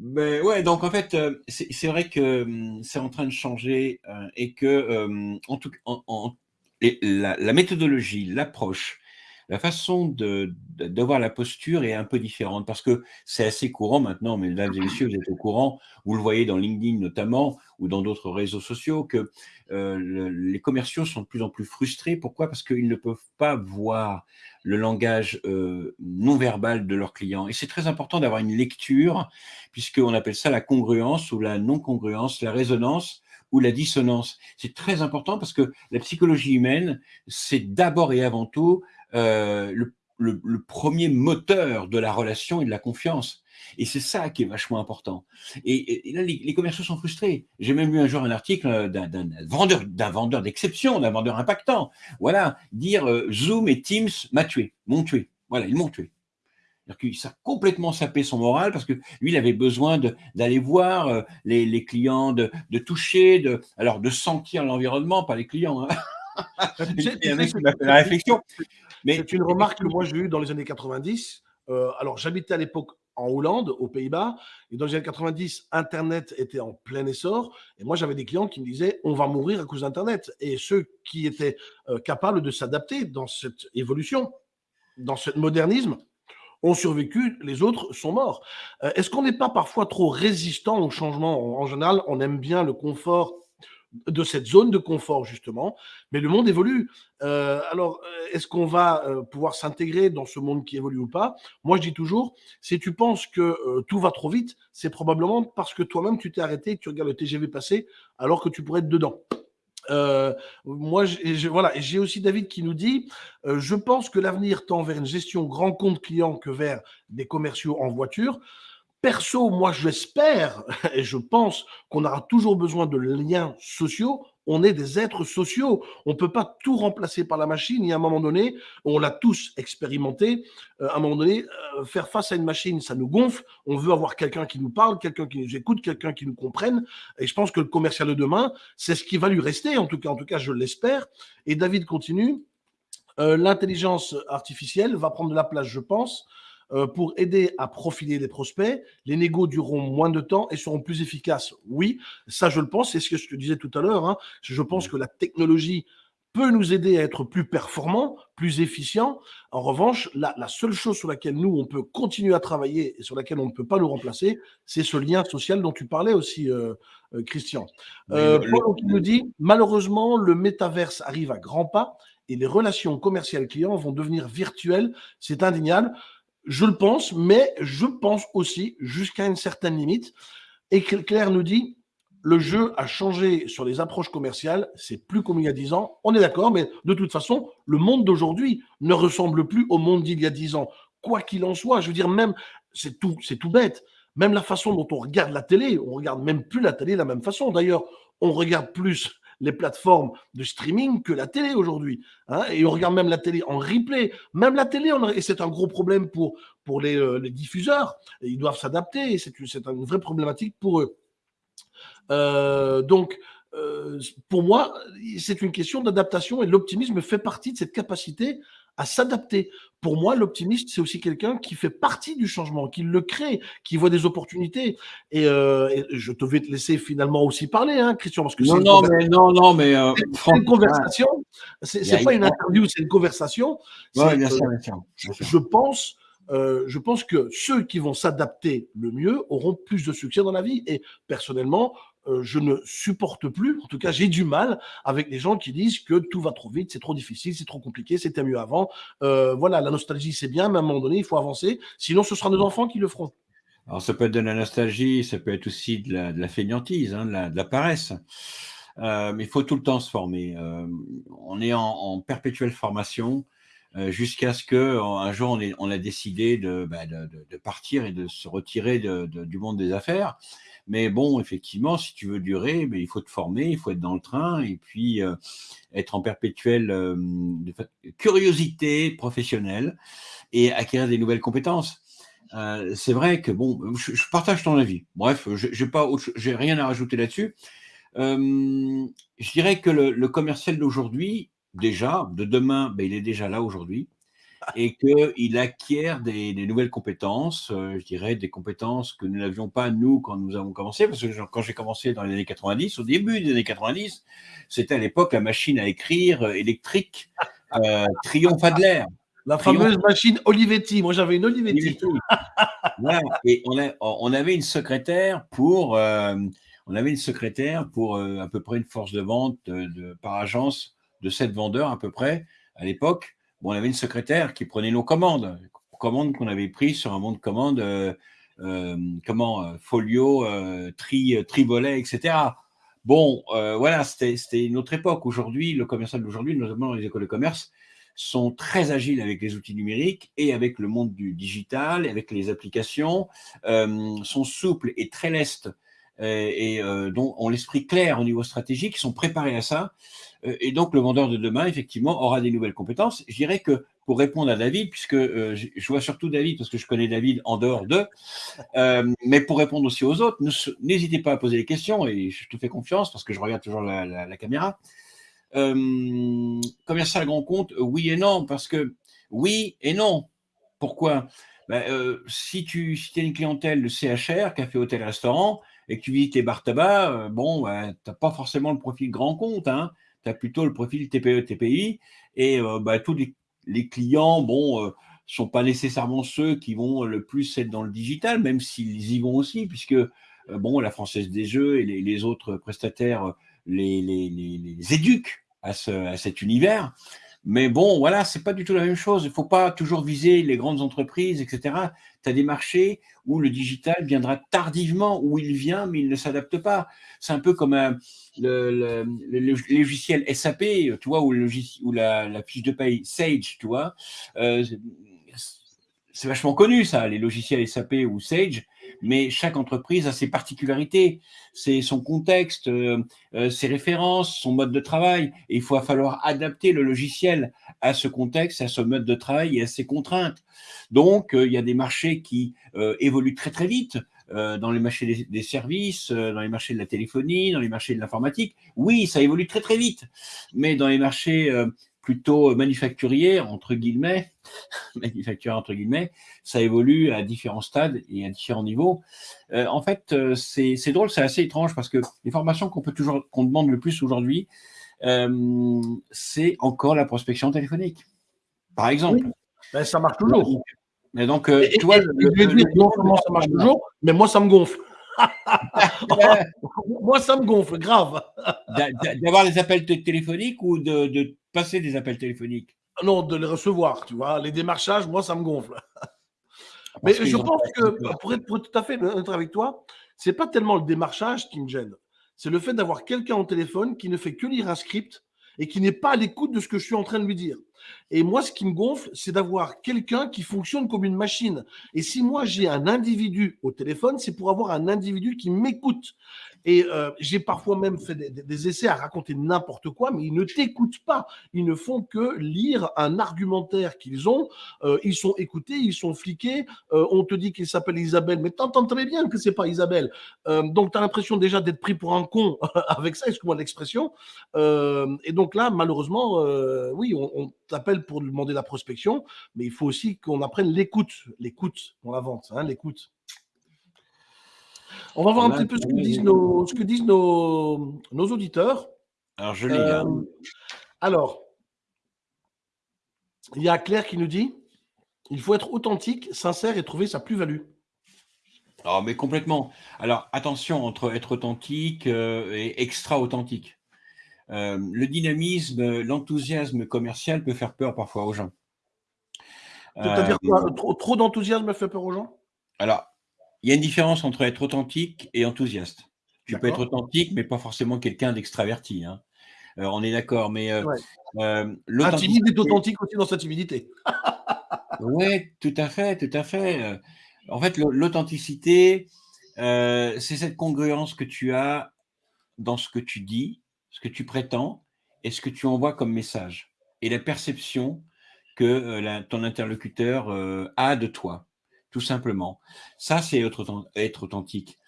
mais ouais, donc en fait, euh, c'est vrai que hum, c'est en train de changer euh, et que, en tout en, la, la, méthodologie, l'approche, la façon de, voir la posture est un peu différente parce que c'est assez courant maintenant, mesdames et messieurs, vous êtes au courant, vous le voyez dans LinkedIn notamment ou dans d'autres réseaux sociaux, que euh, les commerciaux sont de plus en plus frustrés. Pourquoi? Parce qu'ils ne peuvent pas voir le langage euh, non verbal de leurs clients. Et c'est très important d'avoir une lecture, puisqu'on appelle ça la congruence ou la non-congruence, la résonance ou la dissonance. C'est très important parce que la psychologie humaine, c'est d'abord et avant tout euh, le, premier moteur de la relation et de la confiance. Et c'est ça qui est vachement important. Et, là, les, commerciaux sont frustrés. J'ai même lu un jour un article d'un vendeur, d'un vendeur d'exception, d'un vendeur impactant. Voilà, dire euh, Zoom et Teams m'a tué, m'ont tué. Voilà, ils m'ont tué. Ça a complètement sapé son moral parce que lui, il avait besoin d'aller voir euh, les, clients, de, toucher, de, alors de sentir l'environnement, pas les clients. Hein. il m'a fait la réflexion. Mais c'est une remarque que moi j'ai eue dans les années 90. Euh, alors j'habitais à l'époque en Hollande, aux Pays-Bas, et dans les années 90, Internet était en plein essor, et moi j'avais des clients qui me disaient on va mourir à cause d'Internet. Et ceux qui étaient euh, capables de s'adapter dans cette évolution, dans ce modernisme, ont survécu, les autres sont morts. Euh, est-ce qu'on n'est pas parfois trop résistant au changement? En général, on aime bien le confort de cette zone de confort, justement. Mais le monde évolue. Euh, alors, euh, est-ce qu'on va euh, pouvoir s'intégrer dans ce monde qui évolue ou pas? Moi, je dis toujours, si tu penses que tout va trop vite, c'est probablement parce que toi-même, tu t'es arrêté, tu regardes le TGV passer, alors que tu pourrais être dedans. moi, j'ai aussi David qui nous dit Je pense que l'avenir tend vers une gestion grand compte client que vers des commerciaux en voiture. Perso, moi, j'espère et je pense qu'on aura toujours besoin de liens sociaux. On est des êtres sociaux. On ne peut pas tout remplacer par la machine. Et à un moment donné, on l'a tous expérimenté. Euh, à un moment donné, euh, faire face à une machine, ça nous gonfle. On veut avoir quelqu'un qui nous parle, quelqu'un qui nous écoute, quelqu'un qui nous comprenne. Et je pense que le commercial de demain, c'est ce qui va lui rester. En tout cas, en tout cas, je l'espère. Et David continue. Euh, l'intelligence artificielle va prendre de la place, je pense. Euh, pour aider à profiler les prospects. Les négos dureront moins de temps et seront plus efficaces. Oui, ça je le pense, c'est ce que je te disais tout à l'heure. Hein. Je pense que la technologie peut nous aider à être plus performants, plus efficients. En revanche, la, seule chose sur laquelle nous, on peut continuer à travailler et sur laquelle on ne peut pas nous remplacer, c'est ce lien social dont tu parlais aussi, euh, euh, Christian. Paul qui nous dit, malheureusement, le métaverse arrive à grands pas et les relations commerciales clients vont devenir virtuelles. C'est indéniable. Je le pense, mais je pense aussi jusqu'à une certaine limite. Et Claire nous dit, le jeu a changé sur les approches commerciales, c'est plus comme il y a 10 ans. On est d'accord, mais de toute façon, le monde d'aujourd'hui ne ressemble plus au monde d'il y a 10 ans. Quoi qu'il en soit, je veux dire, même, c'est tout, bête. Même la façon dont on regarde la télé, on regarde même plus la télé de la même façon. D'ailleurs, on regarde plus les plateformes de streaming que la télé aujourd'hui. Hein, et on regarde même la télé en replay. Même la télé, et c'est un gros problème pour, pour les, euh, diffuseurs. ils doivent s'adapter c'est une, vraie problématique pour eux. Euh, donc, euh, pour moi, c'est une question d'adaptation et l'optimisme fait partie de cette capacité à s'adapter. Pour moi, l'optimiste, c'est aussi quelqu'un qui fait partie du changement, qui le crée, qui voit des opportunités. Et, euh, je te vais te laisser finalement aussi parler, hein, Christian, parce que non, non, mais non, non, mais euh, c'est une conversation. C'est pas une interview, c'est une conversation. Ouais, bien sûr, Je pense. Euh, je pense que ceux qui vont s'adapter le mieux auront plus de succès dans la vie. Et personnellement, euh, je ne supporte plus, en tout cas j'ai du mal avec les gens qui disent que tout va trop vite, c'est trop difficile, c'est trop compliqué, c'était mieux avant. Euh, voilà, la nostalgie c'est bien, mais à un moment donné il faut avancer, sinon ce sera nos enfants qui le feront. Alors ça peut être de la nostalgie, ça peut être aussi de la, fainéantise, hein, de, la, paresse. Euh, mais il faut tout le temps se former. on est en, perpétuelle formation jusqu'à ce que un jour on, a décidé bah, de, partir et de se retirer du monde des affaires. Mais bon, effectivement, si tu veux durer, mais il faut te former, il faut être dans le train et puis euh, être en perpétuelle euh, curiosité professionnelle et acquérir des nouvelles compétences. Euh, c'est vrai que bon, je, partage ton avis. Bref, je n'ai pas, j'ai rien à rajouter là-dessus. Je dirais que le, commercial d'aujourd'hui, déjà, de demain, ben, il est déjà là aujourd'hui, et qu'il acquiert des, nouvelles compétences, euh, je dirais des compétences que nous n'avions pas, nous, quand nous avons commencé, parce que quand j'ai commencé dans les années 90, au début des années 90, c'était à l'époque la machine à écrire euh, électrique euh, Triomphe Adler. La fameuse machine Olivetti. Moi, j'avais une Olivetti. Et on, avait une secrétaire pour, on avait une secrétaire pour à peu près une force de vente de, par agence de 7 vendeurs à peu près à l'époque on avait une secrétaire qui prenait nos commandes, commandes qu'on avait prises sur un monde de commandes, euh, euh, comment, euh, folio, tri, trivolet, etc. Bon, voilà, c'était une autre époque. Aujourd'hui, le commercial d'aujourd'hui, notamment dans les écoles de commerce, sont très agiles avec les outils numériques et avec le monde du digital, avec les applications, sont souples et très lestes et dont ont l'esprit clair au niveau stratégique, sont préparés à ça. Euh, et donc, le vendeur de demain, effectivement, aura des nouvelles compétences. Je dirais que pour répondre à David, puisque euh, je vois surtout David, parce que je connais David en dehors d'eux, euh, mais pour répondre aussi aux autres, n'hésitez pas à poser des questions, et je te fais confiance, parce que je regarde toujours la, caméra. commercial grand compte, oui et non, parce que oui et non. Pourquoi? Ben, Si tu si es une clientèle de CHR, café, hôtel, restaurant, et que tu visites les bars tabac, bon, ben, tu n'as pas forcément le profil grand compte. Hein tu as plutôt le profil TPE, TPI, et euh, bah, tous les, clients, bon, euh, sont pas nécessairement ceux qui vont le plus être dans le digital, même s'ils y vont aussi, puisque euh, bon, la Française des Jeux et les, autres prestataires les, les, éduquent à, ce, à cet univers. Mais bon, voilà, c'est pas du tout la même chose. Il faut pas toujours viser les grandes entreprises, etc. Tu as des marchés où le digital viendra tardivement, où il vient, mais il ne s'adapte pas. C'est un peu comme un, le, logiciel SAP, tu vois, ou, ou la, fiche de paye Sage, tu vois. Euh, c'est vachement connu, ça, les logiciels SAP ou Sage mais chaque entreprise a ses particularités, c'est son contexte, euh, euh, ses références, son mode de travail. Et il va falloir adapter le logiciel à ce contexte, à ce mode de travail et à ses contraintes. Donc, euh, il y a des marchés qui évoluent très très vite. dans les marchés des, services, dans les marchés de la téléphonie, dans les marchés de l'informatique. Oui, ça évolue très très vite. Mais dans les marchés plutôt manufacturier, entre guillemets, manufacturier entre guillemets, ça évolue à différents stades et à différents niveaux. Euh, en fait, euh, c'est drôle, c'est assez étrange parce que les formations qu'on peut toujours, qu'on demande le plus aujourd'hui, euh, c'est encore la prospection téléphonique, par exemple. Ben, ça marche toujours. Mais donc, tu vois, je vais dire non seulement ça marche toujours, mais moi ça me gonfle. moi ça me gonfle, grave. D'avoir les appels téléphoniques ou de, de passer des appels téléphoniques? Non, de les recevoir, tu vois. Les démarchages, moi, ça me gonfle. Mais je pense que, pour être, tout à fait honnête avec toi, c'est pas tellement le démarchage qui me gêne. C'est le fait d'avoir quelqu'un au téléphone qui ne fait que lire un script et qui n'est pas à l'écoute de ce que je suis en train de lui dire. Et moi, ce qui me gonfle, c'est d'avoir quelqu'un qui fonctionne comme une machine. Et si moi, j'ai un individu au téléphone, c'est pour avoir un individu qui m'écoute. Et euh, j'ai parfois même fait des, essais à raconter n'importe quoi, mais ils ne t'écoutent pas. Ils ne font que lire un argumentaire qu'ils ont. Euh, ils sont écoutés, ils sont fliqués. Euh, on te dit qu'il s'appelle Isabelle, mais t'entends très bien que c'est pas Isabelle. donc tu as l'impression déjà d'être pris pour un con avec ça, excuse-moi l'expression. et donc là, malheureusement, oui, on, t'appelle pour demander la prospection, mais il faut aussi qu'on apprenne l'écoute, l'écoute dans la vente, hein, l'écoute. On va voir un petit peu ce que disent nos, ce que disent nos, nos auditeurs. Alors, je lis. Hein. Euh, alors, il y a Claire qui nous dit il faut être authentique, sincère et trouver sa plus-value. Ah, mais complètement. Alors, attention entre être authentique euh, et extra-authentique. Euh, le dynamisme, l'enthousiasme commercial peut faire peur parfois aux gens. C'est-à-dire quoi? Trop, trop d'enthousiasme fait peur aux gens? Alors, il y a une différence entre être authentique et enthousiaste. Tu peux être authentique, mais pas forcément quelqu'un d'extraverti. Hein. Euh, on est d'accord, mais euh, euh Un timide est authentique aussi dans sa timidité. oui, tout à fait, tout à fait. Euh, en fait, l'authenticité, c'est cette congruence que tu as dans ce que tu dis, ce que tu prétends et ce que tu envoies comme message, et la perception que ton interlocuteur a de toi tout simplement. Ça, c'est être, authentique.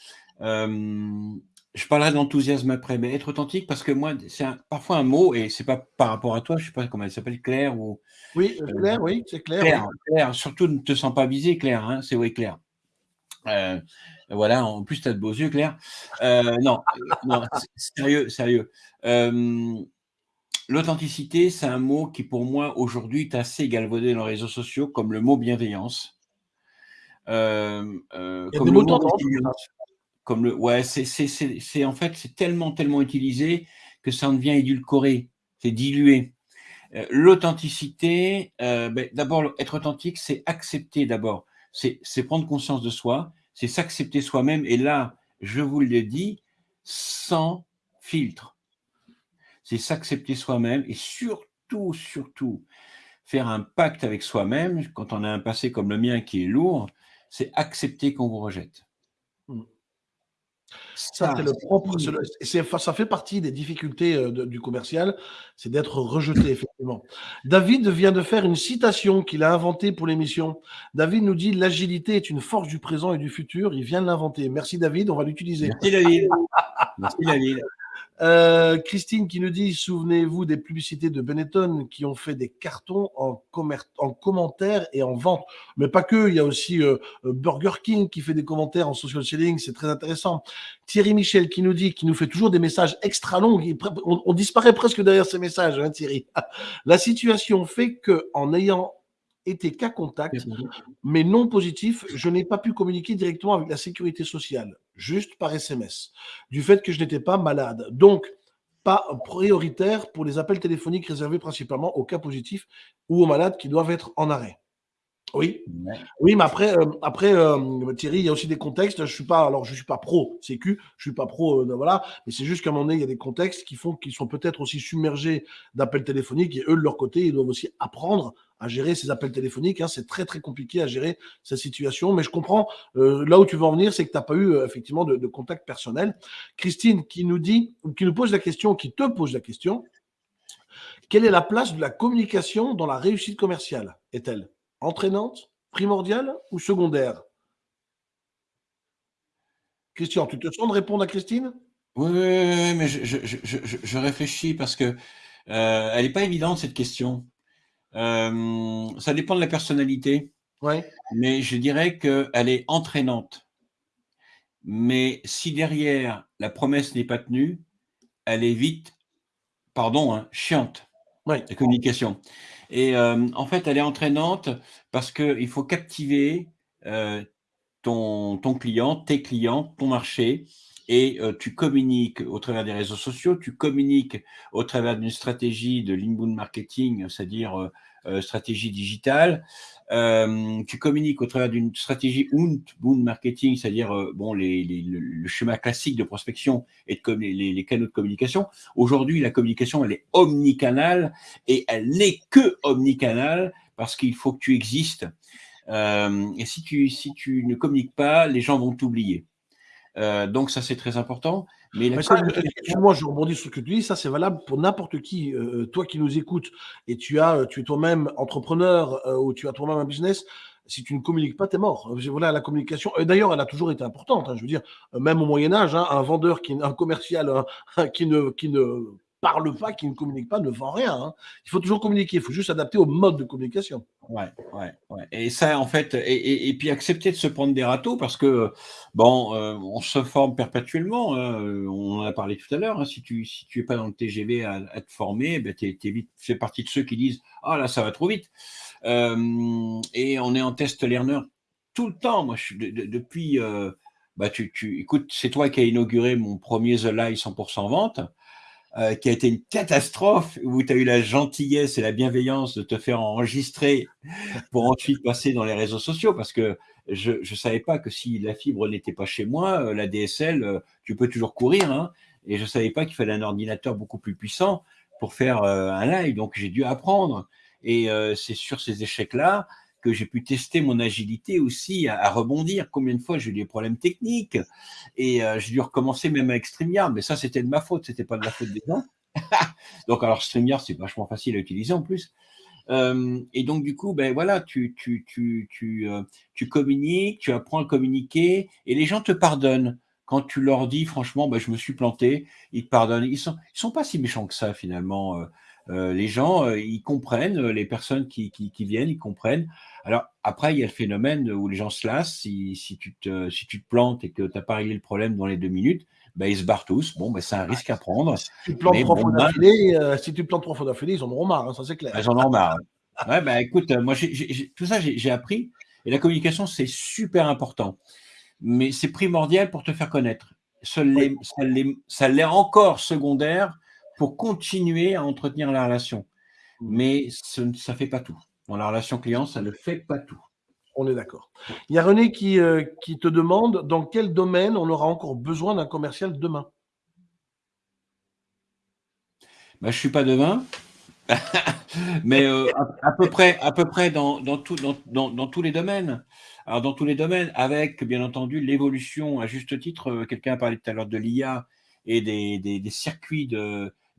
Je parlerai d'enthousiasme après, mais être authentique, parce que moi, c'est parfois un mot, et c'est pas par rapport à toi, je sais pas comment elle s'appelle, Claire ou. Oui, euh, Claire, oui, c'est Claire. Claire, surtout ne te sens pas visé, Claire, hein, c'est oui, Claire. Euh, voilà, en plus, tu as de beaux yeux, Claire. Euh, non, non sérieux, sérieux. L'authenticité, c'est un mot qui, pour moi, aujourd'hui, est assez galvaudé dans les réseaux sociaux, comme le mot bienveillance. Euh, comme le mot comme le, ouais, c'est en fait, c'est tellement, tellement utilisé que ça en devient édulcoré, c'est dilué. L'authenticité, ben, d'abord, être authentique, c'est accepter d'abord c'est prendre conscience de soi, c'est s'accepter soi-même. Et là, je vous le dis, sans filtre. C'est s'accepter soi-même et surtout, surtout, faire un pacte avec soi-même quand on a un passé comme le mien qui est lourd, c'est accepter qu'on vous rejette. Mmh. Ça, c'est le propre. ça fait partie des difficultés euh, du commercial, c'est d'être rejeté, effectivement. David vient de faire une citation qu'il a inventée pour l'émission. David nous dit L'agilité est une force du présent et du futur. Il vient de l'inventer. Merci, David. On va l'utiliser. Merci, David. Merci, David. Euh, Christine qui nous dit Souvenez-vous des publicités de Benetton qui ont fait des cartons en, en commentaires et en vente. Mais pas que, il y a aussi euh, euh, Burger King qui fait des commentaires en social selling, c'est très intéressant. Thierry Michel qui nous dit, qui nous fait toujours des messages extra longs, on, disparaît presque derrière ces messages, hein, Thierry. La situation fait que en ayant été cas contact, mais non positif, je n'ai pas pu communiquer directement avec la sécurité sociale, juste par SMS, du fait que je n'étais pas malade. Donc, pas prioritaire pour les appels téléphoniques réservés principalement aux cas positifs ou aux malades qui doivent être en arrêt. Oui, oui, mais après, euh, après euh, Thierry, il y a aussi des contextes. Je suis pas, alors je suis pas pro Sécu, je suis pas pro, euh, voilà, mais c'est juste qu'à un moment donné, il y a des contextes qui font qu'ils sont peut-être aussi submergés d'appels téléphoniques et eux de leur côté, ils doivent aussi apprendre à gérer ces appels téléphoniques. Hein. C'est très très compliqué à gérer cette situation, mais je comprends là où tu veux en venir, c'est que tu n'as pas eu effectivement de, de, contact personnel. Christine qui nous dit, ou qui nous pose la question, qui te pose la question, quelle est la place de la communication dans la réussite commerciale? Est-elle entraînante, primordiale ou secondaire? Christian, tu te sens de répondre à Christine? Oui, mais je, réfléchis parce que euh, elle n'est pas évidente cette question. Euh, ça dépend de la personnalité. Ouais. Mais je dirais qu'elle est entraînante. Mais si derrière la promesse n'est pas tenue, elle est vite, pardon, hein, chiante. Ouais. La communication. Et euh, en fait, elle est entraînante parce qu'il faut captiver euh, ton, ton, client, tes clients, ton marché, et euh, tu communiques au travers des réseaux sociaux, tu communiques au travers d'une stratégie de l'inbound marketing, c'est-à-dire stratégie digitale, euh, tu communiques au travers d'une stratégie outbound marketing, c'est-à-dire euh, bon, le, schéma classique de prospection et de les, canaux de communication. Aujourd'hui, la communication, elle est omnicanale et elle n'est que omnicanale parce qu'il faut que tu existes. Euh, et si tu, si tu ne communiques pas, les gens vont t'oublier. Euh, donc ça, c'est très important. Mais, moi, je rebondis sur ce que tu dis. Ça, c'est valable pour n'importe qui. Euh, toi qui nous écoutes et tu as, tu es toi-même entrepreneur euh, ou tu as toi-même un business. Si tu ne communiques pas, tu es mort. Voilà, la communication. D'ailleurs, elle a toujours été importante. Hein, je veux dire, même au Moyen Âge, hein, un vendeur, qui, un commercial qui ne, qui ne parle pas, qui ne communique pas, ne vend rien. Hein. Il faut toujours communiquer, il faut juste s'adapter au mode de communication. Ouais, ouais, ouais. Et ça, en fait, et, puis accepter de se prendre des râteaux parce que, bon, euh, on se forme perpétuellement. Hein. on en a parlé tout à l'heure. Hein. si tu si tu pas dans le TGV à, te former, ben tu vite fais partie de ceux qui disent ah là ça va trop vite. Euh, et on est en test learner tout le temps. Moi, depuis. Euh, bah, tu, tu, écoute, c'est toi qui as inauguré mon premier The Lie 100% vente. Euh, qui a été une catastrophe, où tu as eu la gentillesse et la bienveillance de te faire enregistrer pour ensuite passer dans les réseaux sociaux, parce que je ne savais pas que si la fibre n'était pas chez moi, euh, la DSL, euh, tu peux toujours courir, hein, et je ne savais pas qu'il fallait un ordinateur beaucoup plus puissant pour faire un live, donc j'ai dû apprendre. Et c'est sur ces échecs-là que j'ai pu tester mon agilité aussi à, rebondir. Combien de fois j'ai eu des problèmes techniques et euh, j'ai dû recommencer même avec StreamYard, mais ça c'était de ma faute, c'était pas de la faute des gens. donc alors StreamYard c'est vachement facile à utiliser en plus. Euh, et donc du coup, ben voilà, tu, tu, tu, tu, euh, tu communiques, tu apprends à communiquer et les gens te pardonnent. quand tu leur dis franchement, bah, je me suis planté, ils te pardonnent. Ils sont, ils sont pas si méchants que ça finalement. Euh, euh, les gens, euh, ils comprennent, les personnes qui, qui, viennent, ils comprennent. Alors après, il y a le phénomène où les gens se lassent. Si, si, tu, te, si tu te plantes et que tu n'as pas réglé le problème dans les deux minutes, bah, ils se barrent tous. Bon, bah, c'est un risque à prendre. Si tu plantes trois fois d'affilée, si tu plantes trois fois d'affilée, ils en auront marre, hein, ça c'est clair. Ils en auront marre. ouais, bah, écoute, moi, tout ça, j'ai appris. Et la communication, c'est super important mais c'est primordial pour te faire connaître. Ça l'est encore secondaire pour continuer à entretenir la relation. Mmh. Mais ça ne fait pas tout. Dans la relation client, ça ne fait pas tout. On est d'accord. Il y a René qui, euh, qui te demande dans quel domaine on aura encore besoin d'un commercial demain bah, Je ne suis pas demain, mais euh, à, peu près, à peu près dans, dans, tout, dans, dans tous les domaines. Alors, dans tous les domaines, avec bien entendu l'évolution, à juste titre, euh, quelqu'un a parlé tout à l'heure de l'IA et des, des, circuits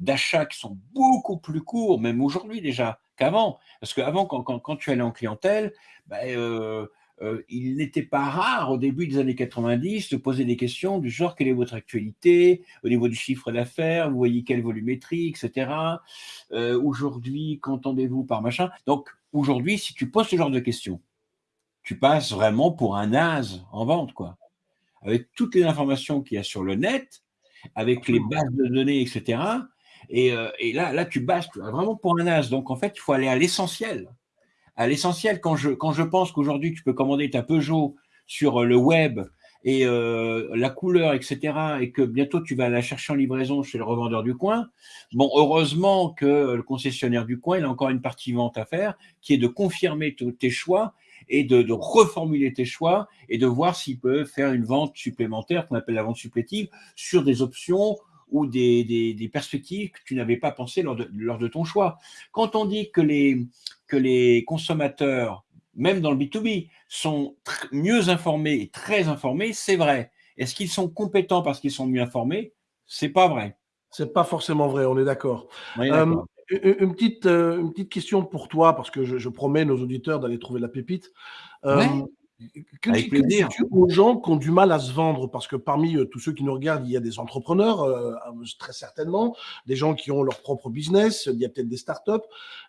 d'achat qui sont beaucoup plus courts, même aujourd'hui déjà, qu'avant. Parce qu'avant, quand, quand, quand, tu allais en clientèle, ben, euh, euh, il n'était pas rare au début des années 90 de poser des questions du genre quelle est votre actualité au niveau du chiffre d'affaires, vous voyez quelle volumétrie, etc. aujourd'hui, qu'entendez-vous par machin? Donc aujourd'hui, si tu poses ce genre de questions, tu passes vraiment pour un as en vente, quoi. Avec toutes les informations qu'il y a sur le net, avec les bases de données, etc. Euh, et, là, là, tu passes vraiment pour un as. Donc, en fait, il faut aller à l'essentiel. À l'essentiel, quand je, pense qu'aujourd'hui, tu peux commander ta Peugeot sur le web et euh, la couleur, etc., et que bientôt tu vas la chercher en livraison chez le revendeur du coin. Bon, heureusement que le concessionnaire du coin, il a encore une partie vente à faire, qui est de confirmer tes choix et de, reformuler tes choix et de voir s'il peut faire une vente supplémentaire, qu'on appelle la vente supplétive, sur des options ou des, perspectives que tu n'avais pas pensé lors de, lors de, ton choix. Quand on dit que les, que les consommateurs, même dans le B2B, sont mieux informés et très informés, c'est vrai. Est-ce qu'ils sont compétents parce qu'ils sont mieux informés? C'est pas vrai. C'est pas forcément vrai, on est d'accord. Euh, une petite, euh, une petite question pour toi, parce que je, promets nos auditeurs d'aller trouver la pépite. Euh, que, Avec plaisir. aux gens qui ont du mal à se vendre? Parce que parmi euh, tous ceux qui nous regardent, il y a des entrepreneurs, très certainement, des gens qui ont leur propre business, il y a peut-être des startups.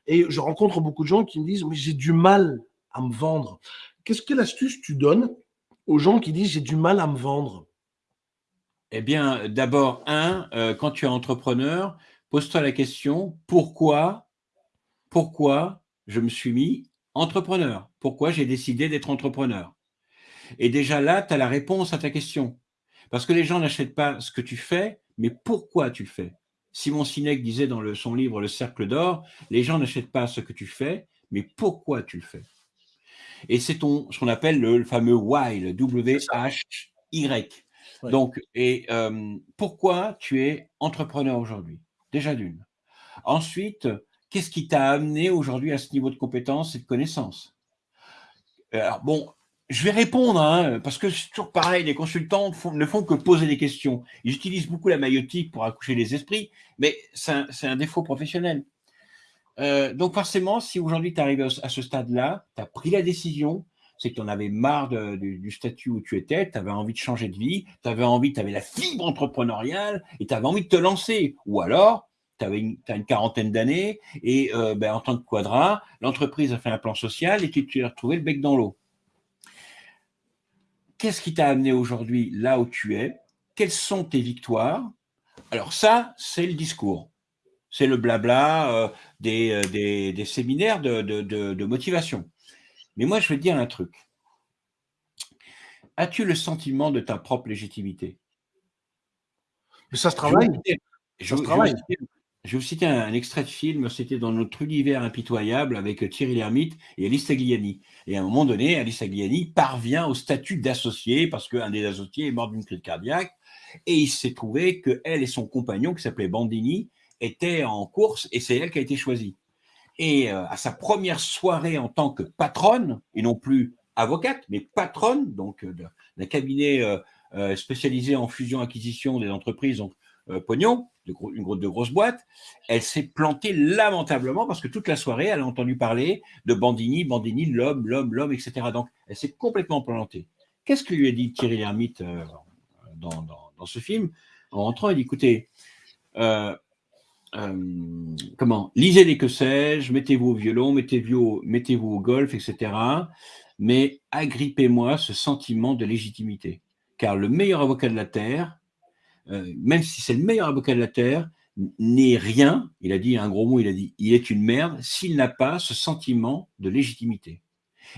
Et je rencontre beaucoup de gens qui me disent Mais j'ai du mal à me vendre. Qu'est-ce que l'astuce tu donnes aux gens qui disent J'ai du mal à me vendre? Eh bien, d'abord, un, quand tu es entrepreneur, pose-toi la question, pourquoi, pourquoi je me suis mis entrepreneur? Pourquoi j'ai décidé d'être entrepreneur. Et déjà là, tu as la réponse à ta question. Parce que les gens n'achètent pas ce que tu fais, mais pourquoi tu le fais. Simon Sinek disait dans le, son livre Le Cercle d'Or, les gens n'achètent pas ce que tu fais, mais pourquoi tu le fais. Et c'est ce qu'on appelle le, fameux why, le W-H-Y. Donc, et euh, pourquoi tu es entrepreneur aujourd'hui? Déjà d'une. Ensuite, qu'est-ce qui t'a amené aujourd'hui à ce niveau de compétence et de connaissance Alors, bon, je vais répondre, hein, parce que c'est toujours pareil, les consultants ne font que poser des questions. Ils utilisent beaucoup la maïotique pour accoucher les esprits, mais c'est un, défaut professionnel. Euh, donc forcément, si aujourd'hui tu arrives à ce stade-là, tu as pris la décision, c'est que tu en avais marre du, statut où tu étais, tu avais envie de changer de vie, tu avais envie, tu avais la fibre entrepreneuriale et tu avais envie de te lancer. Ou alors, tu as une quarantaine d'années et euh, ben, en tant que quadra, l'entreprise a fait un plan social et tu t'es retrouvé le bec dans l'eau. Qu'est-ce qui t'a amené aujourd'hui là où tu es? Quelles sont tes victoires? Alors ça, c'est le discours. C'est le blabla euh, euh, des, séminaires de motivation. Mais moi, je vais te dire un truc. As-tu le sentiment de ta propre légitimité? Mais ça se travaille. Je, vais vous citer un, extrait de film, c'était dans notre univers impitoyable avec Thierry Lhermitte et Alice Tagliani. Et à un moment donné, Alice Tagliani parvient au statut d'associé parce qu'un des associés est mort d'une crise cardiaque. Et il s'est trouvé qu'elle et son compagnon, qui s'appelait Bandini, étaient en course et c'est elle qui a été choisie et euh, à sa première soirée en tant que patronne, et non plus avocate, mais patronne, donc euh, d'un cabinet euh, spécialisé en fusion-acquisition des entreprises, pognon, une grosse de boîtes, elle s'est plantée lamentablement parce que toute la soirée, elle a entendu parler de Bandini, Bandini, l'homme, l'homme, l'homme, etc. Donc, elle s'est complètement plantée. Qu'est-ce que lui a dit Thierry Lhermitte dans, dans, ce film, en rentrant, il dit, écoutez, euh, euh, comment Lisez les que sais-je, mettez-vous au violon, mettez-vous au, au golf, etc. Mais agrippez-moi ce sentiment de légitimité. Car le meilleur avocat de la Terre, euh, même si c'est le meilleur avocat de la Terre, n'est rien, il a dit un gros mot, il a dit, il est une merde s'il n'a pas ce sentiment de légitimité.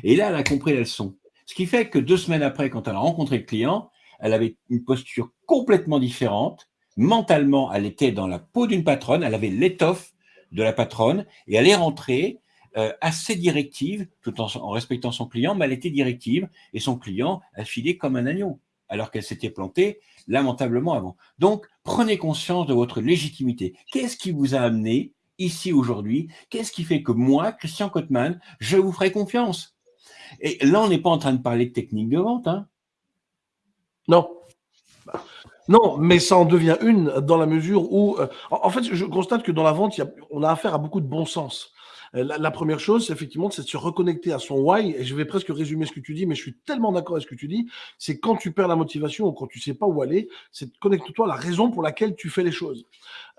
Et là, elle a compris la leçon. Ce qui fait que deux semaines après, quand elle a rencontré le client, elle avait une posture complètement différente. Mentalement, elle était dans la peau d'une patronne, elle avait l'étoffe de la patronne et elle est rentrée euh, assez directive, tout en, en, respectant son client, mais elle était directive et son client a filé comme un agneau, alors qu'elle s'était plantée lamentablement avant. Donc, prenez conscience de votre légitimité. Qu'est-ce qui vous a amené ici aujourd'hui? Qu'est-ce qui fait que moi, Christian Cotman, je vous ferai confiance? Et là, on n'est pas en train de parler de technique de vente. Hein non. Non, mais ça en devient une dans la mesure où, euh, en, fait, je constate que dans la vente, on a affaire à beaucoup de bon sens. Euh, la, la, première chose, effectivement, c'est de se reconnecter à son why. Et je vais presque résumer ce que tu dis, mais je suis tellement d'accord avec ce que tu dis. C'est quand tu perds la motivation ou quand tu sais pas où aller, c'est connecte-toi à la raison pour laquelle tu fais les choses.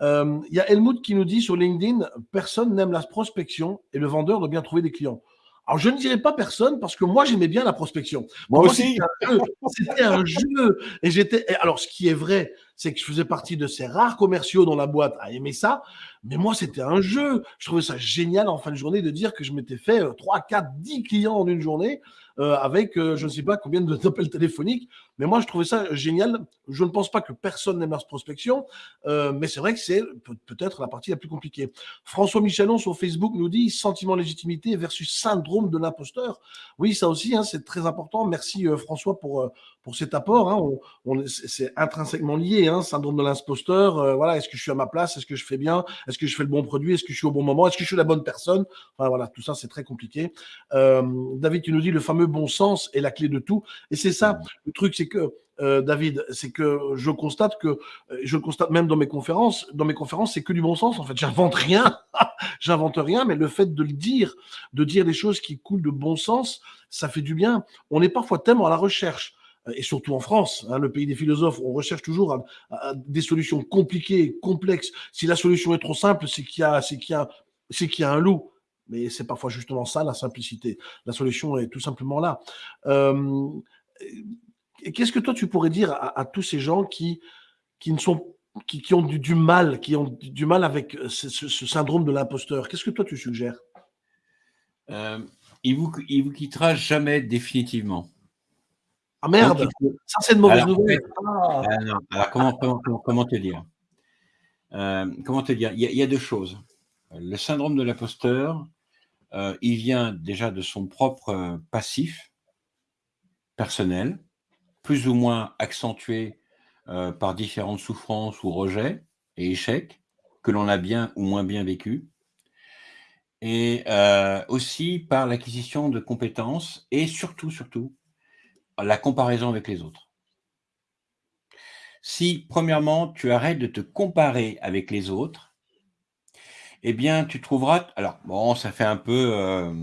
Euh, il y a Helmut qui nous dit sur LinkedIn, personne n'aime la prospection et le vendeur doit bien trouver des clients. Alors, je ne dirais pas personne parce que moi, j'aimais bien la prospection. Moi, moi aussi. C'était un, un, jeu. Et j'étais. Alors, ce qui est vrai, c'est que je faisais partie de ces rares commerciaux dans la boîte à aimer ça. Mais moi, c'était un jeu. Je trouvais ça génial en fin de journée de dire que je m'étais fait 3, 4, 10 clients en une journée euh, avec euh, je ne sais pas combien d'appels téléphoniques. Mais moi, je trouvais ça génial. Je ne pense pas que personne n'aime la prospection, euh, mais c'est vrai que c'est peut-être la partie la plus compliquée. François Michelon sur Facebook nous dit sentiment légitimité versus syndrome de l'imposteur. Oui, ça aussi, hein, c'est très important. Merci François pour, pour cet apport. Hein. On, on, c'est intrinsèquement lié, hein, syndrome de l'imposteur. Euh, voilà, est-ce que je suis à ma place Est-ce que je fais bien Est-ce que je fais le bon produit Est-ce que je suis au bon moment Est-ce que je suis la bonne personne Enfin voilà, tout ça c'est très compliqué. David, tu nous dis le fameux bon sens est la clé de tout. Et c'est ça, le truc, c'est que euh, David, c'est que je constate que, je le constate même dans mes conférences, dans mes conférences, c'est que du bon sens. En fait, j'invente rien, j'invente rien, mais le fait de le dire, de dire des choses qui coulent de bon sens, ça fait du bien. On est parfois tellement à la recherche et surtout en France, hein, le pays des philosophes, on recherche toujours des solutions compliquées, complexes. Si la solution est trop simple, c'est qu'il y a, un loup. Mais c'est parfois justement ça la simplicité. La solution est tout simplement là. Euh, Qu'est-ce que toi tu pourrais dire à, tous ces gens qui, qui ont du, mal, qui ont du mal avec ce syndrome de l'imposteur? Qu'est-ce que toi tu suggères? Euh, il, vous, il vous quittera jamais définitivement. Ah merde, Donc, ça c'est une mauvaise alors, nouvelle. Ah. Alors, alors comment, comment, comment, te dire? Euh, Comment te dire? Il y, a, il y, a, deux choses. Le syndrome de l'imposteur, euh, il vient déjà de son propre passif personnel, plus ou moins accentué euh, par différentes souffrances ou rejets et échecs que l'on a bien ou moins bien vécu, et euh, aussi par l'acquisition de compétences et surtout, surtout, la comparaison avec les autres. Si, premièrement, tu arrêtes de te comparer avec les autres, eh bien, tu trouveras... Alors, bon, ça fait un peu... Euh,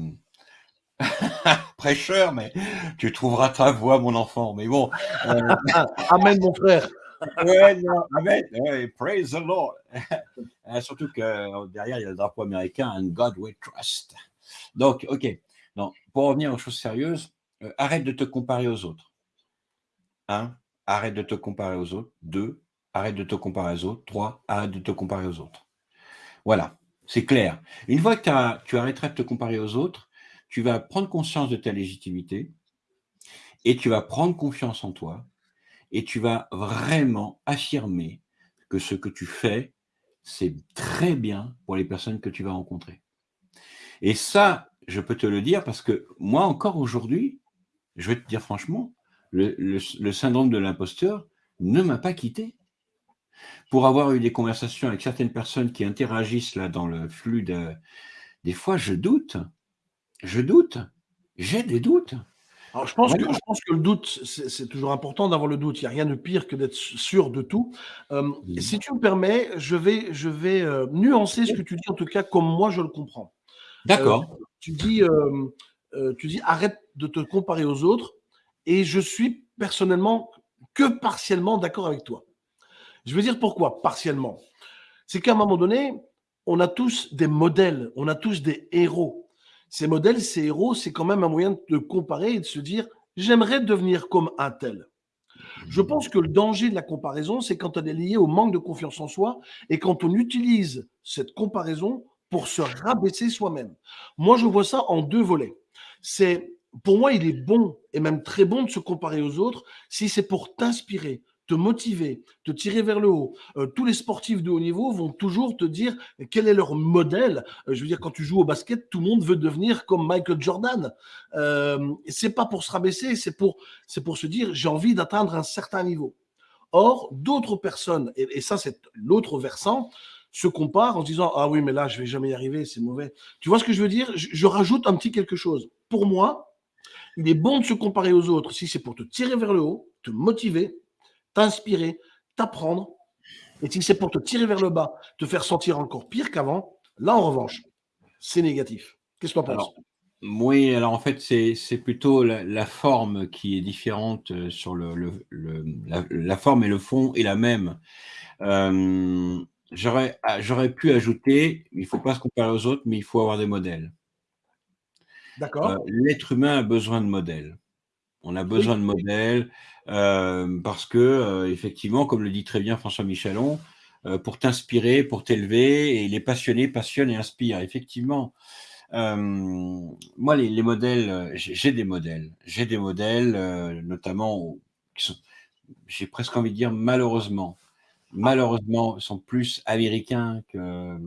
prêcheur, mais tu trouveras ta voix, mon enfant. Mais bon. Euh... amen, mon frère. ouais, non, amen. Ouais, praise the Lord. Euh, surtout que derrière, il y a le drapeau américain, and God we trust. Donc, OK. Non, pour revenir aux choses sérieuses, euh, arrête de te comparer aux autres. Un, arrête de te comparer aux autres. Deux, arrête de te comparer aux autres. Trois, arrête de te comparer aux autres. Voilà, c'est clair. Une fois que tu arrêteras de te comparer aux autres, tu vas prendre conscience de ta légitimité et tu vas prendre confiance en toi et tu vas vraiment affirmer que ce que tu fais, c'est très bien pour les personnes que tu vas rencontrer. Et ça, je peux te le dire parce que moi encore aujourd'hui, je vais te dire franchement, le, le, le syndrome de l'imposteur ne m'a pas quitté. Pour avoir eu des conversations avec certaines personnes qui interagissent là dans le flux de... Des fois, je doute je doute. J'ai des doutes. Alors, je pense, que, je pense que le doute, c'est toujours important d'avoir le doute. Il n'y a rien de pire que d'être sûr de tout. Euh. Si tu me permets, je vais, je vais euh, nuancer ce que tu dis, en tout cas, comme moi je le comprends. D'accord. Euh, tu, dis, tu dis arrête de te comparer aux autres. Et je suis personnellement que partiellement d'accord avec toi. Je veux dire pourquoi partiellement? C'est qu'à un moment donné, on a tous des modèles, on a tous des héros. Ces modèles, ces héros, c'est quand même un moyen de comparer et de se dire j'aimerais devenir comme un tel. Je pense que le danger de la comparaison, c'est quand elle est liée au manque de confiance en soi et quand on utilise cette comparaison pour se rabaisser soi-même. Moi, je vois ça en deux volets. C'est, pour moi, il est bon et même très bon de se comparer aux autres si c'est pour t'inspirer, te motiver, te tirer vers le haut. Euh, tous les sportifs de haut niveau vont toujours te dire quel est leur modèle. Euh, je veux dire, quand tu joues au basket, tout le monde veut devenir comme Michael Jordan. Euh, c'est pas pour se rabaisser, c'est pour, pour se dire j'ai envie d'atteindre un certain niveau. Or, d'autres personnes, et, ça c'est l'autre versant, se comparent en se disant ah oui mais là je vais jamais y arriver, c'est mauvais. Tu vois ce que je veux dire? Je rajoute un petit quelque chose. Pour moi, il est bon de se comparer aux autres si c'est pour te tirer vers le haut, te motiver, t'inspirer, t'apprendre. Et si c'est pour te tirer vers le bas, te faire sentir encore pire qu'avant, là, en revanche, c'est négatif. Qu'est-ce que tu en penses oui, alors en fait, c'est plutôt la, forme qui est différente euh, sur le, la, forme et le fond est la même. Euh, ah, J'aurais pu ajouter, il ne faut pas se comparer aux autres, mais il faut avoir des modèles. D'accord. Euh, l'être humain a besoin de modèles. On a besoin de modèles euh, parce que, euh, effectivement, comme le dit très bien François Michelon, euh, pour t'inspirer, pour t'élever, et les passionnés passionnent et inspirent. Effectivement, moi, les, modèles, j'ai des modèles. J'ai des modèles, notamment, qui sont, j'ai presque envie de dire malheureusement, malheureusement, sont plus américains que.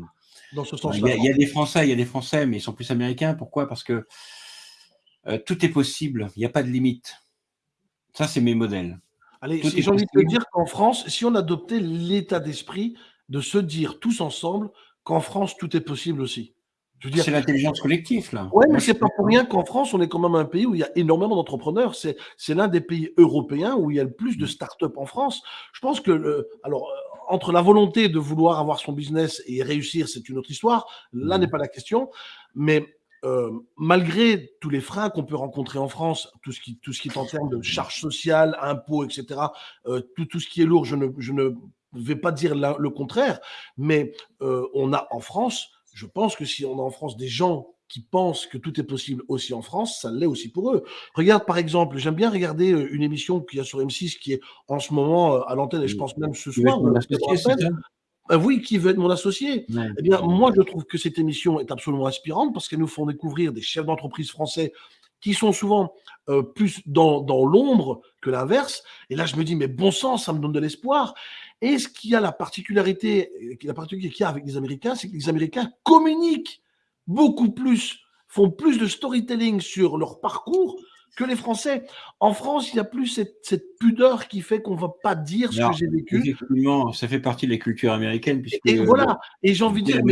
Dans ce sens-là. Il, y, a des Français, il y a des Français, mais ils sont plus américains. Pourquoi? Parce que euh, tout est possible, il n'y a pas de limite. Ça, c'est mes modèles. Allez, j'ai envie de te dire qu'en France, si on adoptait l'état d'esprit de se dire tous ensemble qu'en France, tout est possible aussi. C'est l'intelligence collective, là. Oui, mais c'est pas pour rien qu'en France, on est quand même un pays où il y a énormément d'entrepreneurs. C'est l'un des pays européens où il y a le plus de mm. start-up en France. Je pense que, alors, euh, entre la volonté de vouloir avoir son business et réussir, c'est une autre histoire. Là mm. n'est pas la question. Mais euh, malgré tous les freins qu'on peut rencontrer en France, tout ce qui, tout ce qui est en termes de charges sociales, impôts, etc., euh, tout, tout, ce qui est lourd, je ne, je ne vais pas dire le contraire, mais euh, on a en France, je pense que si on a en France des gens qui pensent que tout est possible aussi en France, ça l'est aussi pour eux. Regarde par exemple, j'aime bien regarder une émission qu'il y a sur M6 qui est en ce moment à l'antenne et je pense même ce soir. Euh, oui, qui veut être mon associé Eh bien, moi, je trouve que cette émission est absolument inspirante parce qu'elle nous font découvrir des chefs d'entreprise français qui sont souvent euh, plus dans, dans l'ombre que l'inverse. Et là, je me dis, mais bon sang, ça me donne de l'espoir. Et ce qui a la particularité, la particularité qu'il y a avec les Américains, c'est que les Américains communiquent beaucoup plus, font plus de storytelling sur leur parcours que les Français. En France, il n'y a plus cette, pudeur qui fait qu'on ne va pas dire ce que j'ai vécu. Effectivement, ça fait partie de la culture américaine. Puisque et, voilà, et j'ai envie de dire,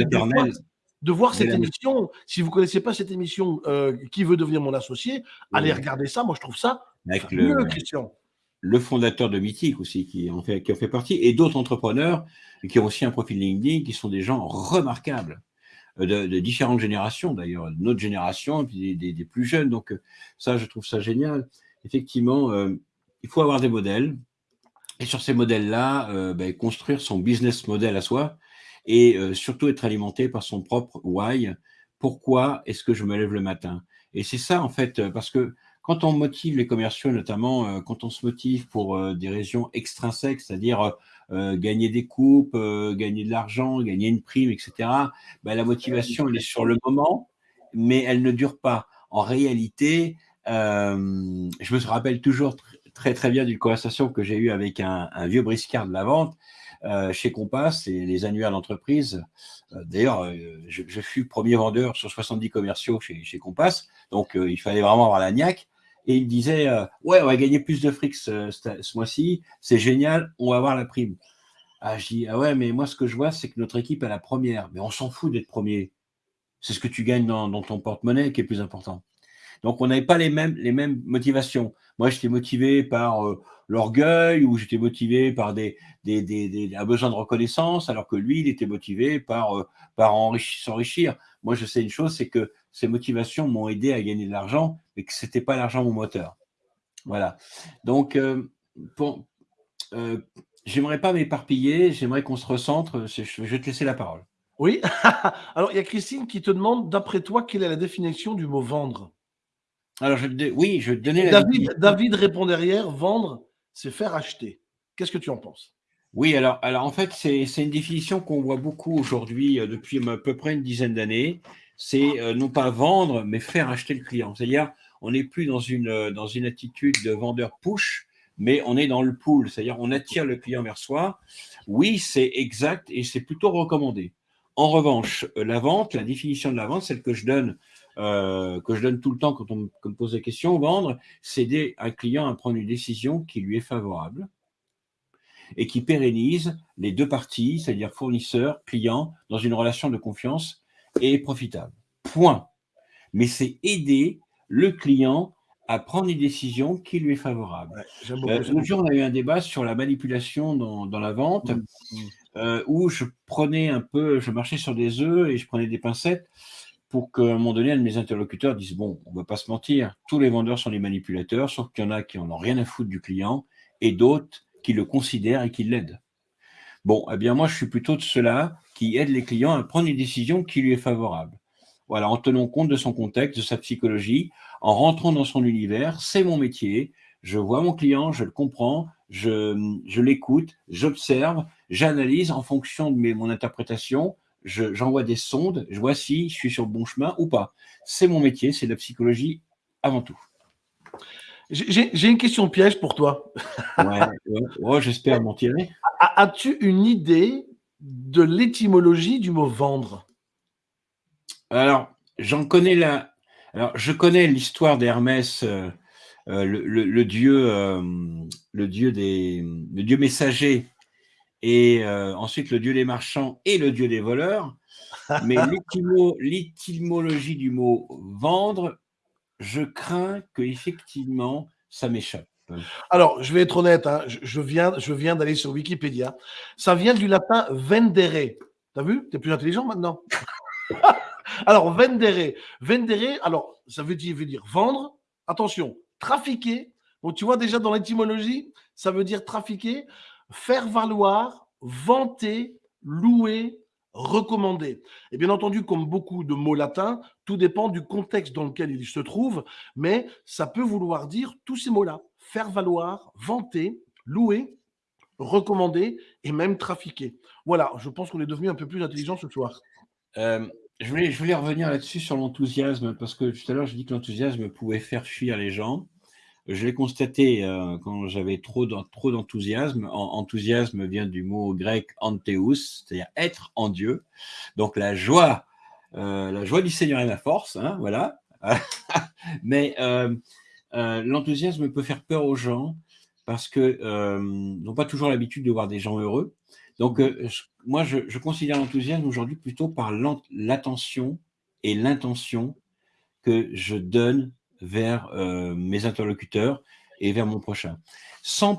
de voir, cette émission, si vous ne connaissez pas cette émission, euh, Qui veut devenir mon associé, allez regarder ça, moi je trouve ça Avec le, Christian. Le fondateur de Mythique aussi, qui en fait, qui en fait partie, et d'autres entrepreneurs qui ont aussi un profil LinkedIn, qui sont des gens remarquables. Euh, de, différentes générations d'ailleurs, notre génération puis des, plus jeunes. Donc euh, ça, je trouve ça génial. Effectivement, euh, il faut avoir des modèles et sur ces modèles-là, ben, construire son business model à soi et surtout être alimenté par son propre why. Pourquoi est-ce que je me lève le matin? Et c'est ça en fait, parce que quand on motive les commerciaux, notamment quand on se motive pour des raisons extrinsèques, c'est-à-dire euh, gagner des coupes, euh, gagner de l'argent, gagner une prime, etc. Ben, la motivation, elle est sur le moment, mais elle ne dure pas. En réalité, euh, je me rappelle toujours très très bien d'une conversation que j'ai eue avec un, vieux briscard de la vente chez Compass et les annuaires d'entreprise. D'ailleurs, je, fus premier vendeur sur 70 commerciaux chez, chez Compass, donc il fallait vraiment avoir la niaque et il disait euh, Ouais, on va gagner plus de fric ce, mois-ci, c'est génial, on va avoir la prime. Ah, je dis Ah ouais, mais moi, ce que je vois, c'est que notre équipe est la première. Mais on s'en fout d'être premier. C'est ce que tu gagnes dans, ton porte-monnaie qui est plus important. Donc, on n'avait pas les mêmes, motivations. Moi, j'étais motivé par euh, l'orgueil ou j'étais motivé par des, des, un besoin de reconnaissance, alors que lui, il était motivé par, euh, s'enrichir. Moi, je sais une chose, c'est que ces motivations m'ont aidé à gagner de l'argent, mais que ce n'était pas l'argent mon moteur. Voilà. Donc, euh, euh, j'aimerais pas m'éparpiller, j'aimerais qu'on se recentre. Je vais te laisser la parole. Oui. Alors, il y a Christine qui te demande, d'après toi, quelle est la définition du mot vendre? Alors, je, te oui, je vais te donner la David, répond derrière, vendre, c'est faire acheter. Qu'est-ce que tu en penses? Oui, alors, alors en fait, c'est une définition qu'on voit beaucoup aujourd'hui euh, depuis à peu près une dizaine d'années. C'est euh, non pas vendre, mais faire acheter le client. C'est-à-dire, on n'est plus dans une, euh, dans une attitude de vendeur push, mais on est dans le pull. C'est-à-dire, on attire le client vers soi. Oui, c'est exact et c'est plutôt recommandé. En revanche, euh, la vente, la définition de la vente, celle que je donne, euh, que je donne tout le temps quand on me, quand on me pose des questions, vendre, c'est aider un client à prendre une décision qui lui est favorable et qui pérennise les deux parties, c'est-à-dire fournisseur, client, dans une relation de confiance et profitable. Point. Mais c'est aider le client à prendre une décision qui lui est favorable. J'aime beaucoup. Euh, on a eu un débat sur la manipulation dans, dans la vente, Mm, mm. euh, où je prenais un peu, je marchais sur des œufs et je prenais des pincettes pour qu'à un moment donné, mes interlocuteurs dise Bon, on ne va pas se mentir, tous les vendeurs sont des manipulateurs, sauf qu'il y en a qui en ont rien à foutre du client et d'autres qui le considèrent et qui l'aident. Bon, eh bien, moi, je suis plutôt de ceux-là qui aident les clients à prendre une décision qui lui est favorable. Voilà, en tenant compte de son contexte, de sa psychologie, en rentrant dans son univers, c'est mon métier. Je vois mon client, je le comprends, je, je l'écoute, j'observe, j'analyse en fonction de mes, mon interprétation, je- j'envoie des sondes, je vois si je suis sur le bon chemin ou pas. C'est mon métier, c'est de la psychologie avant tout. J'ai- une question piège pour toi. Ouais, ouais, ouais, j'espère m'en tirer. As-tu une idée de l'étymologie du mot vendre? Alors, j'en connais la. Alors, je connais l'histoire d'Hermès, euh, euh, le, le- le dieu, euh, le dieu des, le dieu messager, et euh, ensuite le dieu des marchands et le dieu des voleurs. Mais l'étymo- l'étymologie du mot vendre, je crains que effectivement ça m'échappe. Alors, je vais être honnête, hein, je, je viens, je viens d'aller sur Wikipédia. Ça vient du latin vendere. T'as vu? T'es plus intelligent maintenant. alors, vendere. Vendere, alors, ça veut dire, veut dire vendre. Attention, trafiquer. Donc, tu vois déjà dans l'étymologie, ça veut dire trafiquer, faire valoir, vanter, louer, recommander. Et bien entendu, comme beaucoup de mots latins, tout dépend du contexte dans lequel il se trouve, mais ça peut vouloir dire tous ces mots-là faire valoir, vanter, louer, recommander et même trafiquer. Voilà, je pense qu'on est devenu un peu plus intelligent ce soir. Euh, je, voulais, je voulais revenir là-dessus sur l'enthousiasme, parce que tout à l'heure, j'ai dit que l'enthousiasme pouvait faire fuir les gens. Je l'ai constaté euh, quand j'avais trop d'en- trop d'enthousiasme. En- enthousiasme vient du mot grec antheus, c'est-à-dire être en Dieu. Donc la joie, euh, la joie du Seigneur est ma force, hein, voilà. Mais euh, l'enthousiasme peut faire peur aux gens parce euh, n'ont pas toujours l'habitude de voir des gens heureux. Donc, moi, je, considère l'enthousiasme aujourd'hui plutôt par l'attention et l'intention que je donne vers euh, mes interlocuteurs et vers mon prochain. Sans,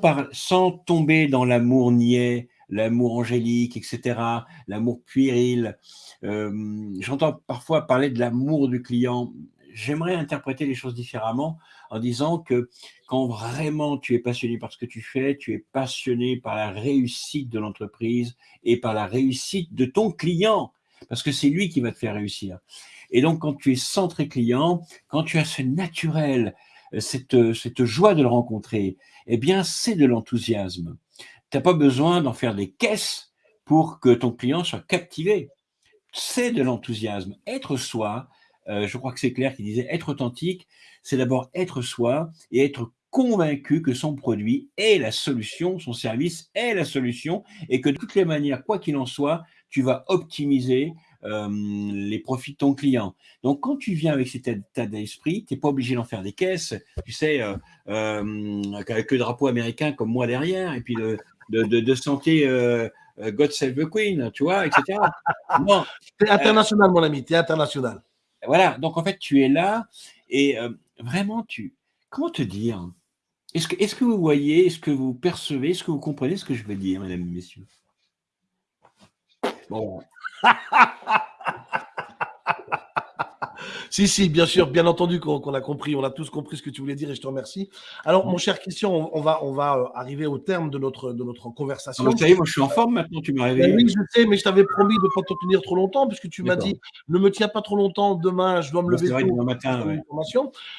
tomber dans l'amour niais, l'amour angélique, etc., l'amour puéril. Euh, J'entends parfois parler de l'amour du client. J'aimerais interpréter les choses différemment en disant que quand vraiment tu es passionné par ce que tu fais, tu es passionné par la réussite de l'entreprise et par la réussite de ton client, parce que c'est lui qui va te faire réussir. Et donc, quand tu es centré client, quand tu as ce naturel, euh, cette, euh, cette joie de le rencontrer, eh bien, c'est de l'enthousiasme. Tu n'as pas besoin d'en faire des caisses pour que ton client soit captivé. C'est de l'enthousiasme. Être soi, euh, je crois que c'est Claire qui disait être authentique, c'est d'abord être soi et être convaincu que son produit est la solution, son service est la solution, et que de toutes les manières, quoi qu'il en soit, tu vas optimiser euh, les profits de ton client. Donc, quand tu viens avec cet état d'esprit, tu n'es pas obligé d'en faire des caisses, tu sais, euh, euh, avec le drapeau américain comme moi derrière, et puis de, de, de, de santé euh, euh, God Save the Queen, tu vois, etc. Non, T'es international, mon ami, t'es international. voilà, donc en fait, tu es là et euh, vraiment, tu. Comment te dire? Est-ce que, est que vous voyez, est-ce que vous percevez, est-ce que vous comprenez ce que je veux dire, mesdames et messieurs? Bon, Si, si, bien sûr, bien entendu qu'on a compris, on a tous compris ce que tu voulais dire et je te remercie. Alors, mon cher Christian, on, va, on va euh, arriver au terme de notre, de notre conversation. Ah, ça y est, moi je suis en forme maintenant, tu m'as ben réveillé. oui, je sais, mais je t'avais promis de ne pas te tenir trop longtemps, puisque tu m'as dit ne me tiens pas trop longtemps, demain je dois me lever tôt. matin,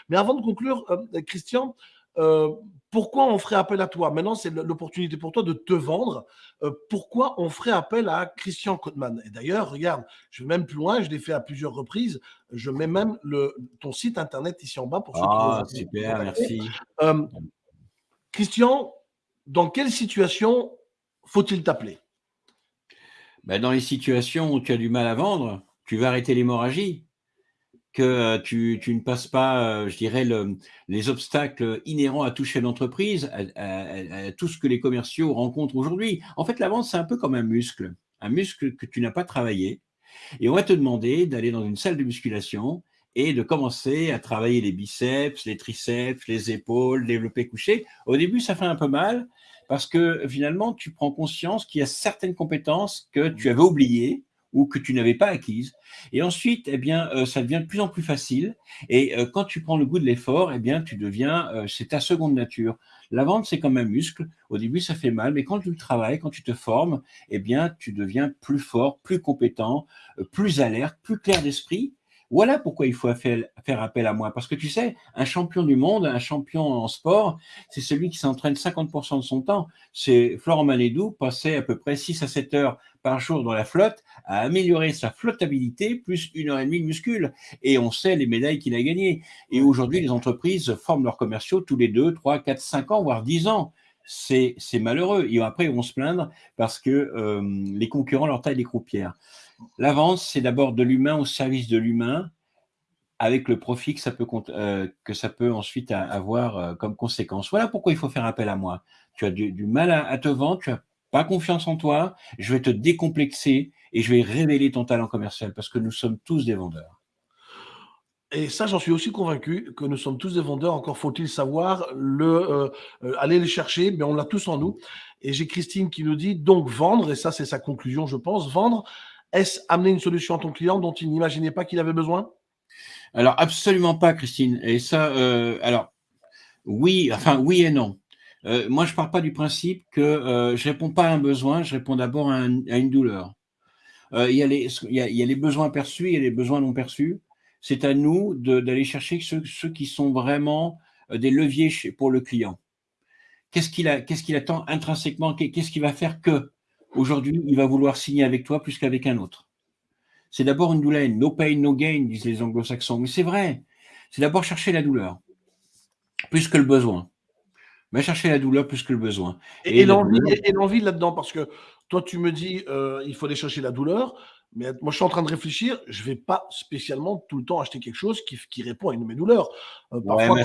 Mais avant de conclure, euh, Christian, euh, pourquoi on ferait appel à toi? Maintenant, c'est l'opportunité pour toi de te vendre. Euh, pourquoi on ferait appel à Christian Kotman Et d'ailleurs, regarde, je vais même plus loin, je l'ai fait à plusieurs reprises. Je mets même le, ton site internet ici en bas pour ceux ah, super, merci. Euh, Christian, dans quelle situation faut-il t'appeler? Ben, Dans les situations où tu as du mal à vendre, tu vas arrêter l'hémorragie que euh, tu, ne passes pas, euh, je dirais, les obstacles inhérents à toucher l'entreprise, à, tout ce que les commerciaux rencontrent aujourd'hui. En fait, la vente, c'est un peu comme un muscle, un muscle que tu n'as pas travaillé. Et on va te demander d'aller dans une salle de musculation et de commencer à travailler les biceps, les triceps, les épaules, développer couché. Au début, ça fait un peu mal parce que finalement, tu prends conscience qu'il y a certaines compétences que tu avais oubliées ou que tu n'avais pas acquises. Et ensuite, eh bien, euh, ça devient de plus en plus facile. Et euh, quand tu prends le goût de l'effort, eh bien, tu deviens, euh, c'est ta seconde nature. La vente, c'est comme un muscle. Au début, ça fait mal, mais quand tu le travailles, quand tu te formes, eh bien, tu deviens plus fort, plus compétent, plus alerte, plus clair d'esprit. Voilà pourquoi il faut faire appel à moi. Parce que tu sais, un champion du monde, un champion en sport, c'est celui qui s'entraîne 50% de son temps. C'est Florent Manedou passait à peu près 6 à 7 heures par jour dans la flotte à améliorer sa flottabilité plus une heure et demie de muscule. Et on sait les médailles qu'il a gagnées. Et aujourd'hui, les entreprises forment leurs commerciaux tous les 2, 3, 4, 5 ans, voire 10 ans c'est malheureux. Et après, ils vont se plaindre parce que euh, les concurrents leur taillent des croupières. La vente, c'est d'abord de l'humain au service de l'humain, avec le profit que ça peut, euh, ensuite avoir euh, comme conséquence. Voilà pourquoi il faut faire appel à moi. Tu as du, mal à, te vendre, tu n'as pas confiance en toi, je vais te décomplexer et je vais révéler ton talent commercial parce que nous sommes tous des vendeurs. Et ça, j'en suis aussi convaincu que nous sommes tous des vendeurs. Encore faut-il savoir le, euh, aller les chercher, mais on l'a tous en nous. Et j'ai Christine qui nous dit donc vendre, et ça c'est sa conclusion, je pense, vendre, est-ce amener une solution à ton client dont il n'imaginait pas qu'il avait besoin? Alors, absolument pas, Christine. Et ça, euh, alors, oui, enfin, oui et non. Euh, moi, je ne pars pas du principe que euh, je ne réponds pas à un besoin, je réponds d'abord à, une douleur. Il y, a les, besoins perçus, a les besoins non perçus. C'est à nous d'aller chercher ceux, qui sont vraiment des leviers pour le client. Qu'est-ce qu'il attend intrinsèquement? Qu'est-ce qui va faire que? Aujourd'hui, il va vouloir signer avec toi plus qu'avec un autre. C'est d'abord une douleur. No pain, no gain, disent les anglo-saxons. Mais c'est vrai. C'est d'abord chercher la douleur, plus que le besoin. Mais chercher la douleur plus que le besoin. Et, l'envie là-dedans, parce que toi, tu me dis, euh, il faut aller chercher la douleur. Mais moi, je suis en train de réfléchir. Je ne vais pas spécialement tout le temps acheter quelque chose qui, répond à une de mes douleurs. Euh, parfois,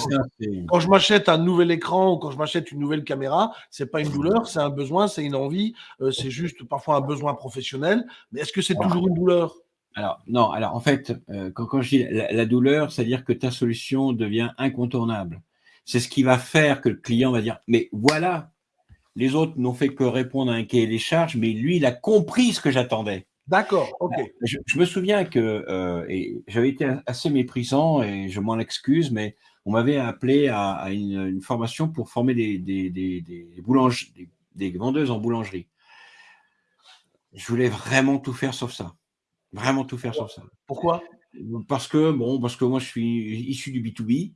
quand, je m'achète un nouvel écran ou quand je m'achète une nouvelle caméra, c'est pas une douleur, c'est un besoin, c'est une envie. Euh, c'est juste parfois un besoin professionnel. Mais est-ce que c'est toujours une douleur? alors, non, alors en fait, euh, quand, je dis la, douleur, c'est-à-dire que ta solution devient incontournable. C'est ce qui va faire que le client va dire Mais voilà, les autres n'ont fait que répondre à un cahier des charges, mais lui, il a compris ce que j'attendais. D'accord, ok. Bah, je, me souviens que euh, j'avais été assez méprisant et je m'en excuse, mais on m'avait appelé à, une, formation pour former des, des, des, vendeuses en boulangerie. Je voulais vraiment tout faire sauf ça. Vraiment tout faire sauf ça. Pourquoi? Parce que, bon, parce que moi, je suis issu du B2B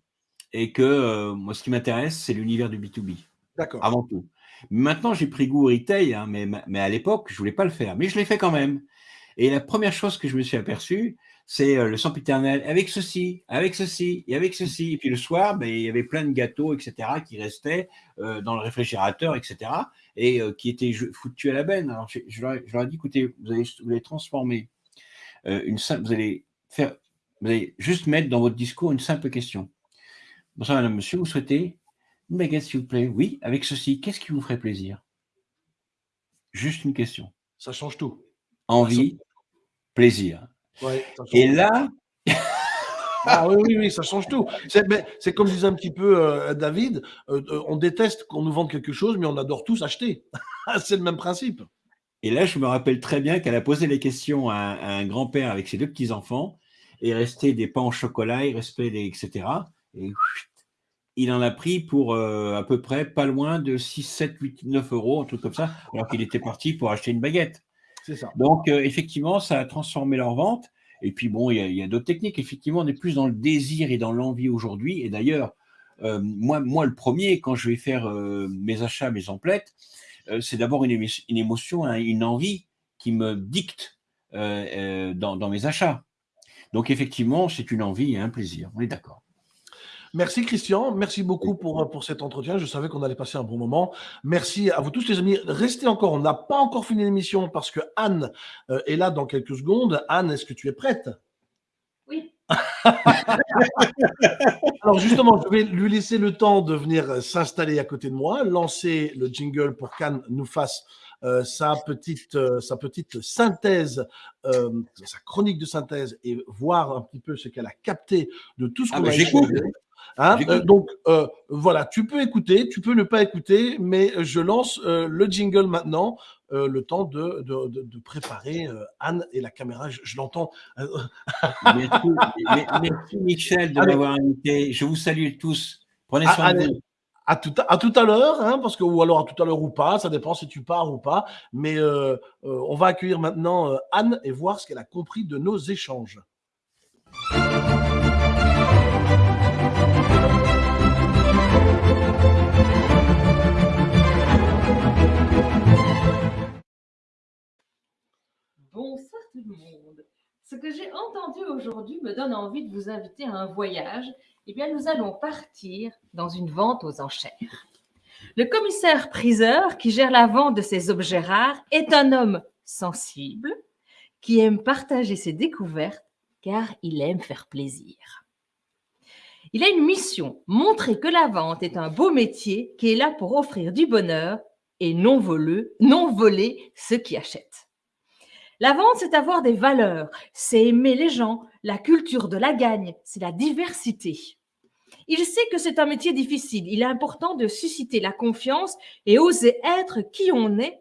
et que euh, moi, ce qui m'intéresse, c'est l'univers du B2B. D'accord. Avant tout. Maintenant, j'ai pris goût au retail, hein, mais, mais à l'époque, je ne voulais pas le faire. Mais je l'ai fait quand même. Et la première chose que je me suis aperçu, c'est euh, le sempiternel avec ceci, avec ceci et avec ceci. Et puis le soir, ben, il y avait plein de gâteaux, etc., qui restaient euh, dans le réfrigérateur, etc., et euh, qui étaient foutus à la benne. Alors je, leur, ai dit, écoutez, vous allez, vous allez transformer une simple, vous allez faire, vous allez juste mettre dans votre discours une simple question. Bonsoir, madame, monsieur, vous souhaitez une baguette, s'il vous plaît? Oui, avec ceci, qu'est-ce qui vous ferait plaisir? Juste une question. Ça change tout. Envie, plaisir. Et là. ah oui, oui, oui, ça change tout. C'est comme disait un petit peu euh, David, euh, euh, on déteste qu'on nous vende quelque chose, mais on adore tous acheter. c'est le même principe. Et là, je me rappelle très bien qu'elle a posé les questions à, un grand-père avec ses deux petits-enfants. il restait des pains au chocolat, il restait des, etc. Et il en a pris pour euh, à peu près pas loin de 6, 7, 8, 9 euros, un truc comme ça, alors qu'il était parti pour acheter une baguette. Donc, euh, effectivement, ça a transformé leur vente. Et puis, bon, il y a, d'autres techniques. Effectivement, on est plus dans le désir et dans l'envie aujourd'hui. Et d'ailleurs, euh, moi, moi, le premier, quand je vais faire mes achats, mes emplettes, c'est d'abord une, émotion, hein, une envie qui me dicte dans mes achats. Donc, effectivement, c'est une envie et un plaisir. On est d'accord. Merci Christian, merci beaucoup pour, pour cet entretien. Je savais qu'on allait passer un bon moment. Merci à vous tous les amis. Restez encore, on n'a pas encore fini l'émission parce que Anne euh, est là dans quelques secondes. Anne, est-ce que tu es prête? Oui. Alors justement, je vais lui laisser le temps de venir s'installer à côté de moi, lancer le jingle pour qu'Anne nous fasse euh, sa, petite, euh, sa petite synthèse, sa chronique de synthèse et voir un petit peu ce qu'elle a capté de tout ce ah qu'on bah, a Hein euh, donc euh, voilà, tu peux écouter, tu peux ne pas écouter, mais je lance euh, le jingle maintenant, le temps de, de, de, préparer Anne et la caméra. Je, l'entends. merci, merci, Michel de m'avoir invité. Je vous salue tous. Prenez soin de vous. À tout à, à tout à l'heure, hein, parce que ou alors à tout à l'heure ou pas, ça dépend si tu pars ou pas. Mais on va accueillir maintenant Anne et voir ce qu'elle a compris de nos échanges. Bonsoir tout le monde. Ce que j'ai entendu aujourd'hui me donne envie de vous inviter à un voyage. Eh bien, nous allons partir dans une vente aux enchères. Le commissaire priseur qui gère la vente de ces objets rares est un homme sensible qui aime partager ses découvertes car il aime faire plaisir. Il a une mission, montrer que la vente est un beau métier qui est là pour offrir du bonheur et non voler, non voler ceux qui achètent. La vente, c'est avoir des valeurs, c'est aimer les gens, la culture de la gagne, c'est la diversité. Il sait que c'est un métier difficile. Il est important de susciter la confiance et oser être qui on est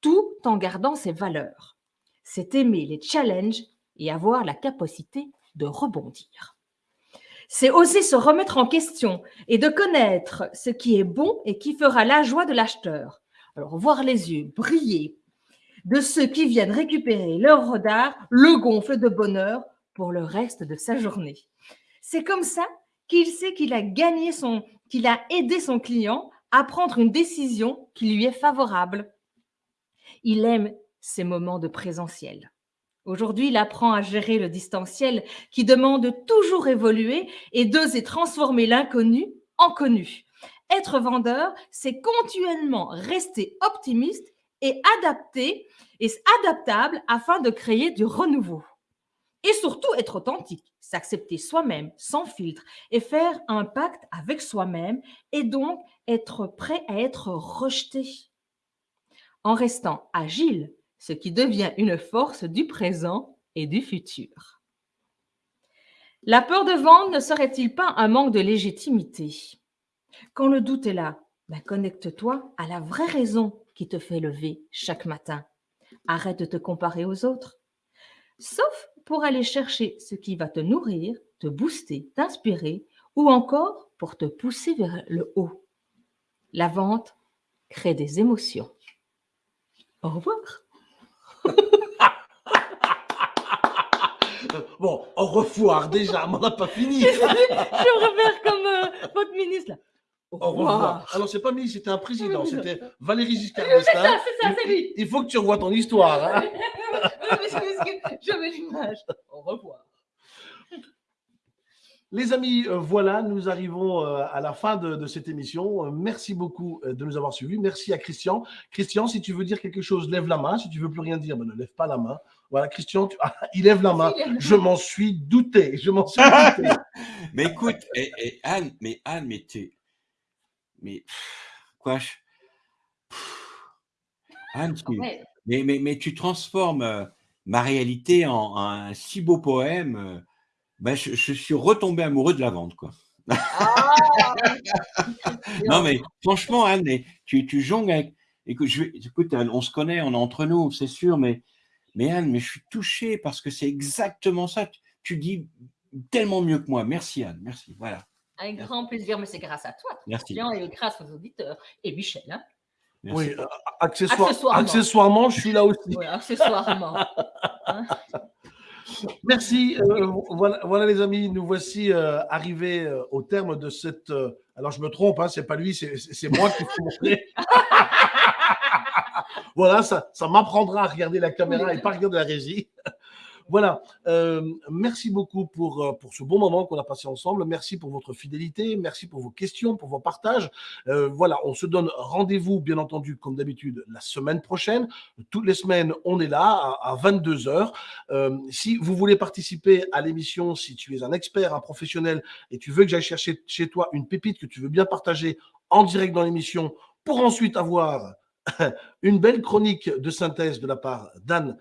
tout en gardant ses valeurs. C'est aimer les challenges et avoir la capacité de rebondir. C'est oser se remettre en question et de connaître ce qui est bon et qui fera la joie de l'acheteur. Alors, voir les yeux briller, de ceux qui viennent récupérer leur rodard, le gonfle de bonheur pour le reste de sa journée. C'est comme ça qu'il sait qu'il a gagné son, qu'il a aidé son client à prendre une décision qui lui est favorable. Il aime ces moments de présentiel. Aujourd'hui, il apprend à gérer le distanciel qui demande de toujours évoluer et d'oser transformer l'inconnu en connu. Être vendeur, c'est continuellement rester optimiste et adapté adaptable afin de créer du renouveau. Et surtout être authentique, s'accepter soi-même sans filtre et faire un pacte avec soi-même et donc être prêt à être rejeté. En restant agile, ce qui devient une force du présent et du futur. La peur de vendre ne serait-il pas un manque de légitimité? Quand le doute est là, ben connecte-toi à la vraie raison qui te fait lever chaque matin. Arrête de te comparer aux autres. Sauf pour aller chercher ce qui va te nourrir, te booster, t'inspirer ou encore pour te pousser vers le haut. La vente crée des émotions. Au revoir. bon, au revoir déjà, on n'a pas fini. je me comme euh, votre ministre. Au revoir. Alors, c'est pas lui, c'était un président, c'était Valéry Giscard d'Estaing. C'est ça, c'est lui. Il faut que tu revoies ton histoire. Hein. je mets l'image. Au revoir. Les amis, euh, voilà, nous arrivons euh, à la fin de, cette émission. Euh, merci beaucoup de nous avoir suivis. Merci à Christian. Christian, si tu veux dire quelque chose, lève la main. Si tu veux plus rien dire, ben, ne lève pas la main. Voilà, Christian, ah, il lève la main. Je m'en suis douté. Je m'en suis douté. mais écoute, et, Anne, mais Anne, mais tu mais quoi Anne, mais, mais, mais, tu transformes euh, ma réalité en, un si beau poème. Euh, ben, je, suis retombé amoureux de la vente, quoi. Ah non, mais franchement, Anne, tu, tu jongles avec. Écoute, je, écoute, on se connaît, on est entre nous, c'est sûr, mais, mais Anne, mais je suis touché parce que c'est exactement ça. tu dis tellement mieux que moi. Merci Anne, merci. Voilà. Un grand plaisir, mais c'est grâce à toi, Merci. et grâce aux auditeurs. Et Michel, hein Merci. Oui, euh, accessoire- Accessoirement. accessoirement, je suis là aussi. Ouais, accessoirement. Merci. euh, voilà, voilà, les amis, nous voici euh, arrivés euh, au terme de cette. euh, alors je me trompe, hein, c'est pas lui, c'est moi qui montrer. voilà, ça, ça m'apprendra à regarder la caméra et pas regarder la régie. Voilà, euh, merci beaucoup pour, euh, pour ce bon moment qu'on a passé ensemble. Merci pour votre fidélité, merci pour vos questions, pour vos partages. Euh, voilà, on se donne rendez-vous, bien entendu, comme d'habitude, la semaine prochaine. Toutes les semaines, on est là à, à 22 heures. Euh, si vous voulez participer à l'émission, si tu es un expert, un professionnel, et tu veux que j'aille chercher chez toi une pépite que tu veux bien partager en direct dans l'émission, pour ensuite avoir une belle chronique de synthèse de la part d'Anne,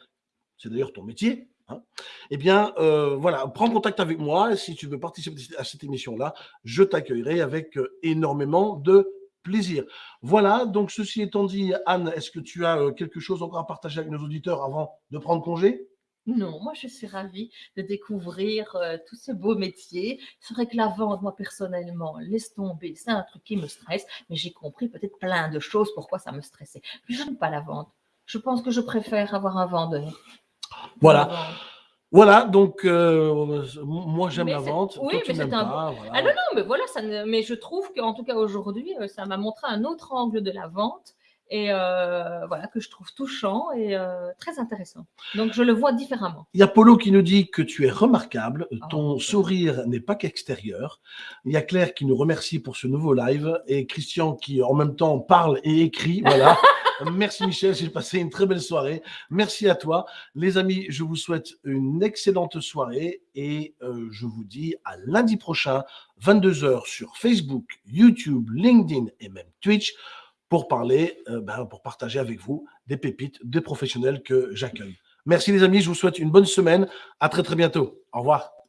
c'est d'ailleurs ton métier, hein, eh bien, euh, voilà, prends contact avec moi. Si tu veux participer à cette émission-là, je t'accueillerai avec euh, énormément de plaisir. Voilà, donc ceci étant dit, Anne, est-ce que tu as euh, quelque chose encore à partager avec nos auditeurs avant de prendre congé? Non, moi je suis ravie de découvrir euh, tous ces beaux métiers. C'est vrai que la vente, moi personnellement, laisse tomber, c'est un truc qui me stresse, mais j'ai compris peut-être plein de choses pourquoi ça me stressait. Je n'aime pas la vente. Je pense que je préfère avoir un vendeur. Voilà. Vente. Voilà, donc euh, moi j'aime la vente. oui, toi, mais c'est un pas. voilà. Ah non, non, mais voilà, ça ne- mais je trouve qu'en tout cas aujourd'hui, euh, ça m'a montré un autre angle de la vente et euh, voilà, que je trouve touchant et euh, très intéressant. Donc je le vois différemment. Il y a Polo qui nous dit que tu es remarquable, ton Oh. sourire n'est pas qu'extérieur. Il y a Claire qui nous remercie pour ce nouveau live et Christian qui en même temps parle et écrit. Voilà. Merci Michel, j'ai passé une très belle soirée. Merci à toi. Les amis, je vous souhaite une excellente soirée et euh, je vous dis à lundi prochain, 22h sur Facebook, YouTube, LinkedIn et même Twitch pour parler, euh, ben, pour partager avec vous des pépites, des professionnels que j'accueille. Merci les amis, je vous souhaite une bonne semaine. À très très bientôt. Au revoir.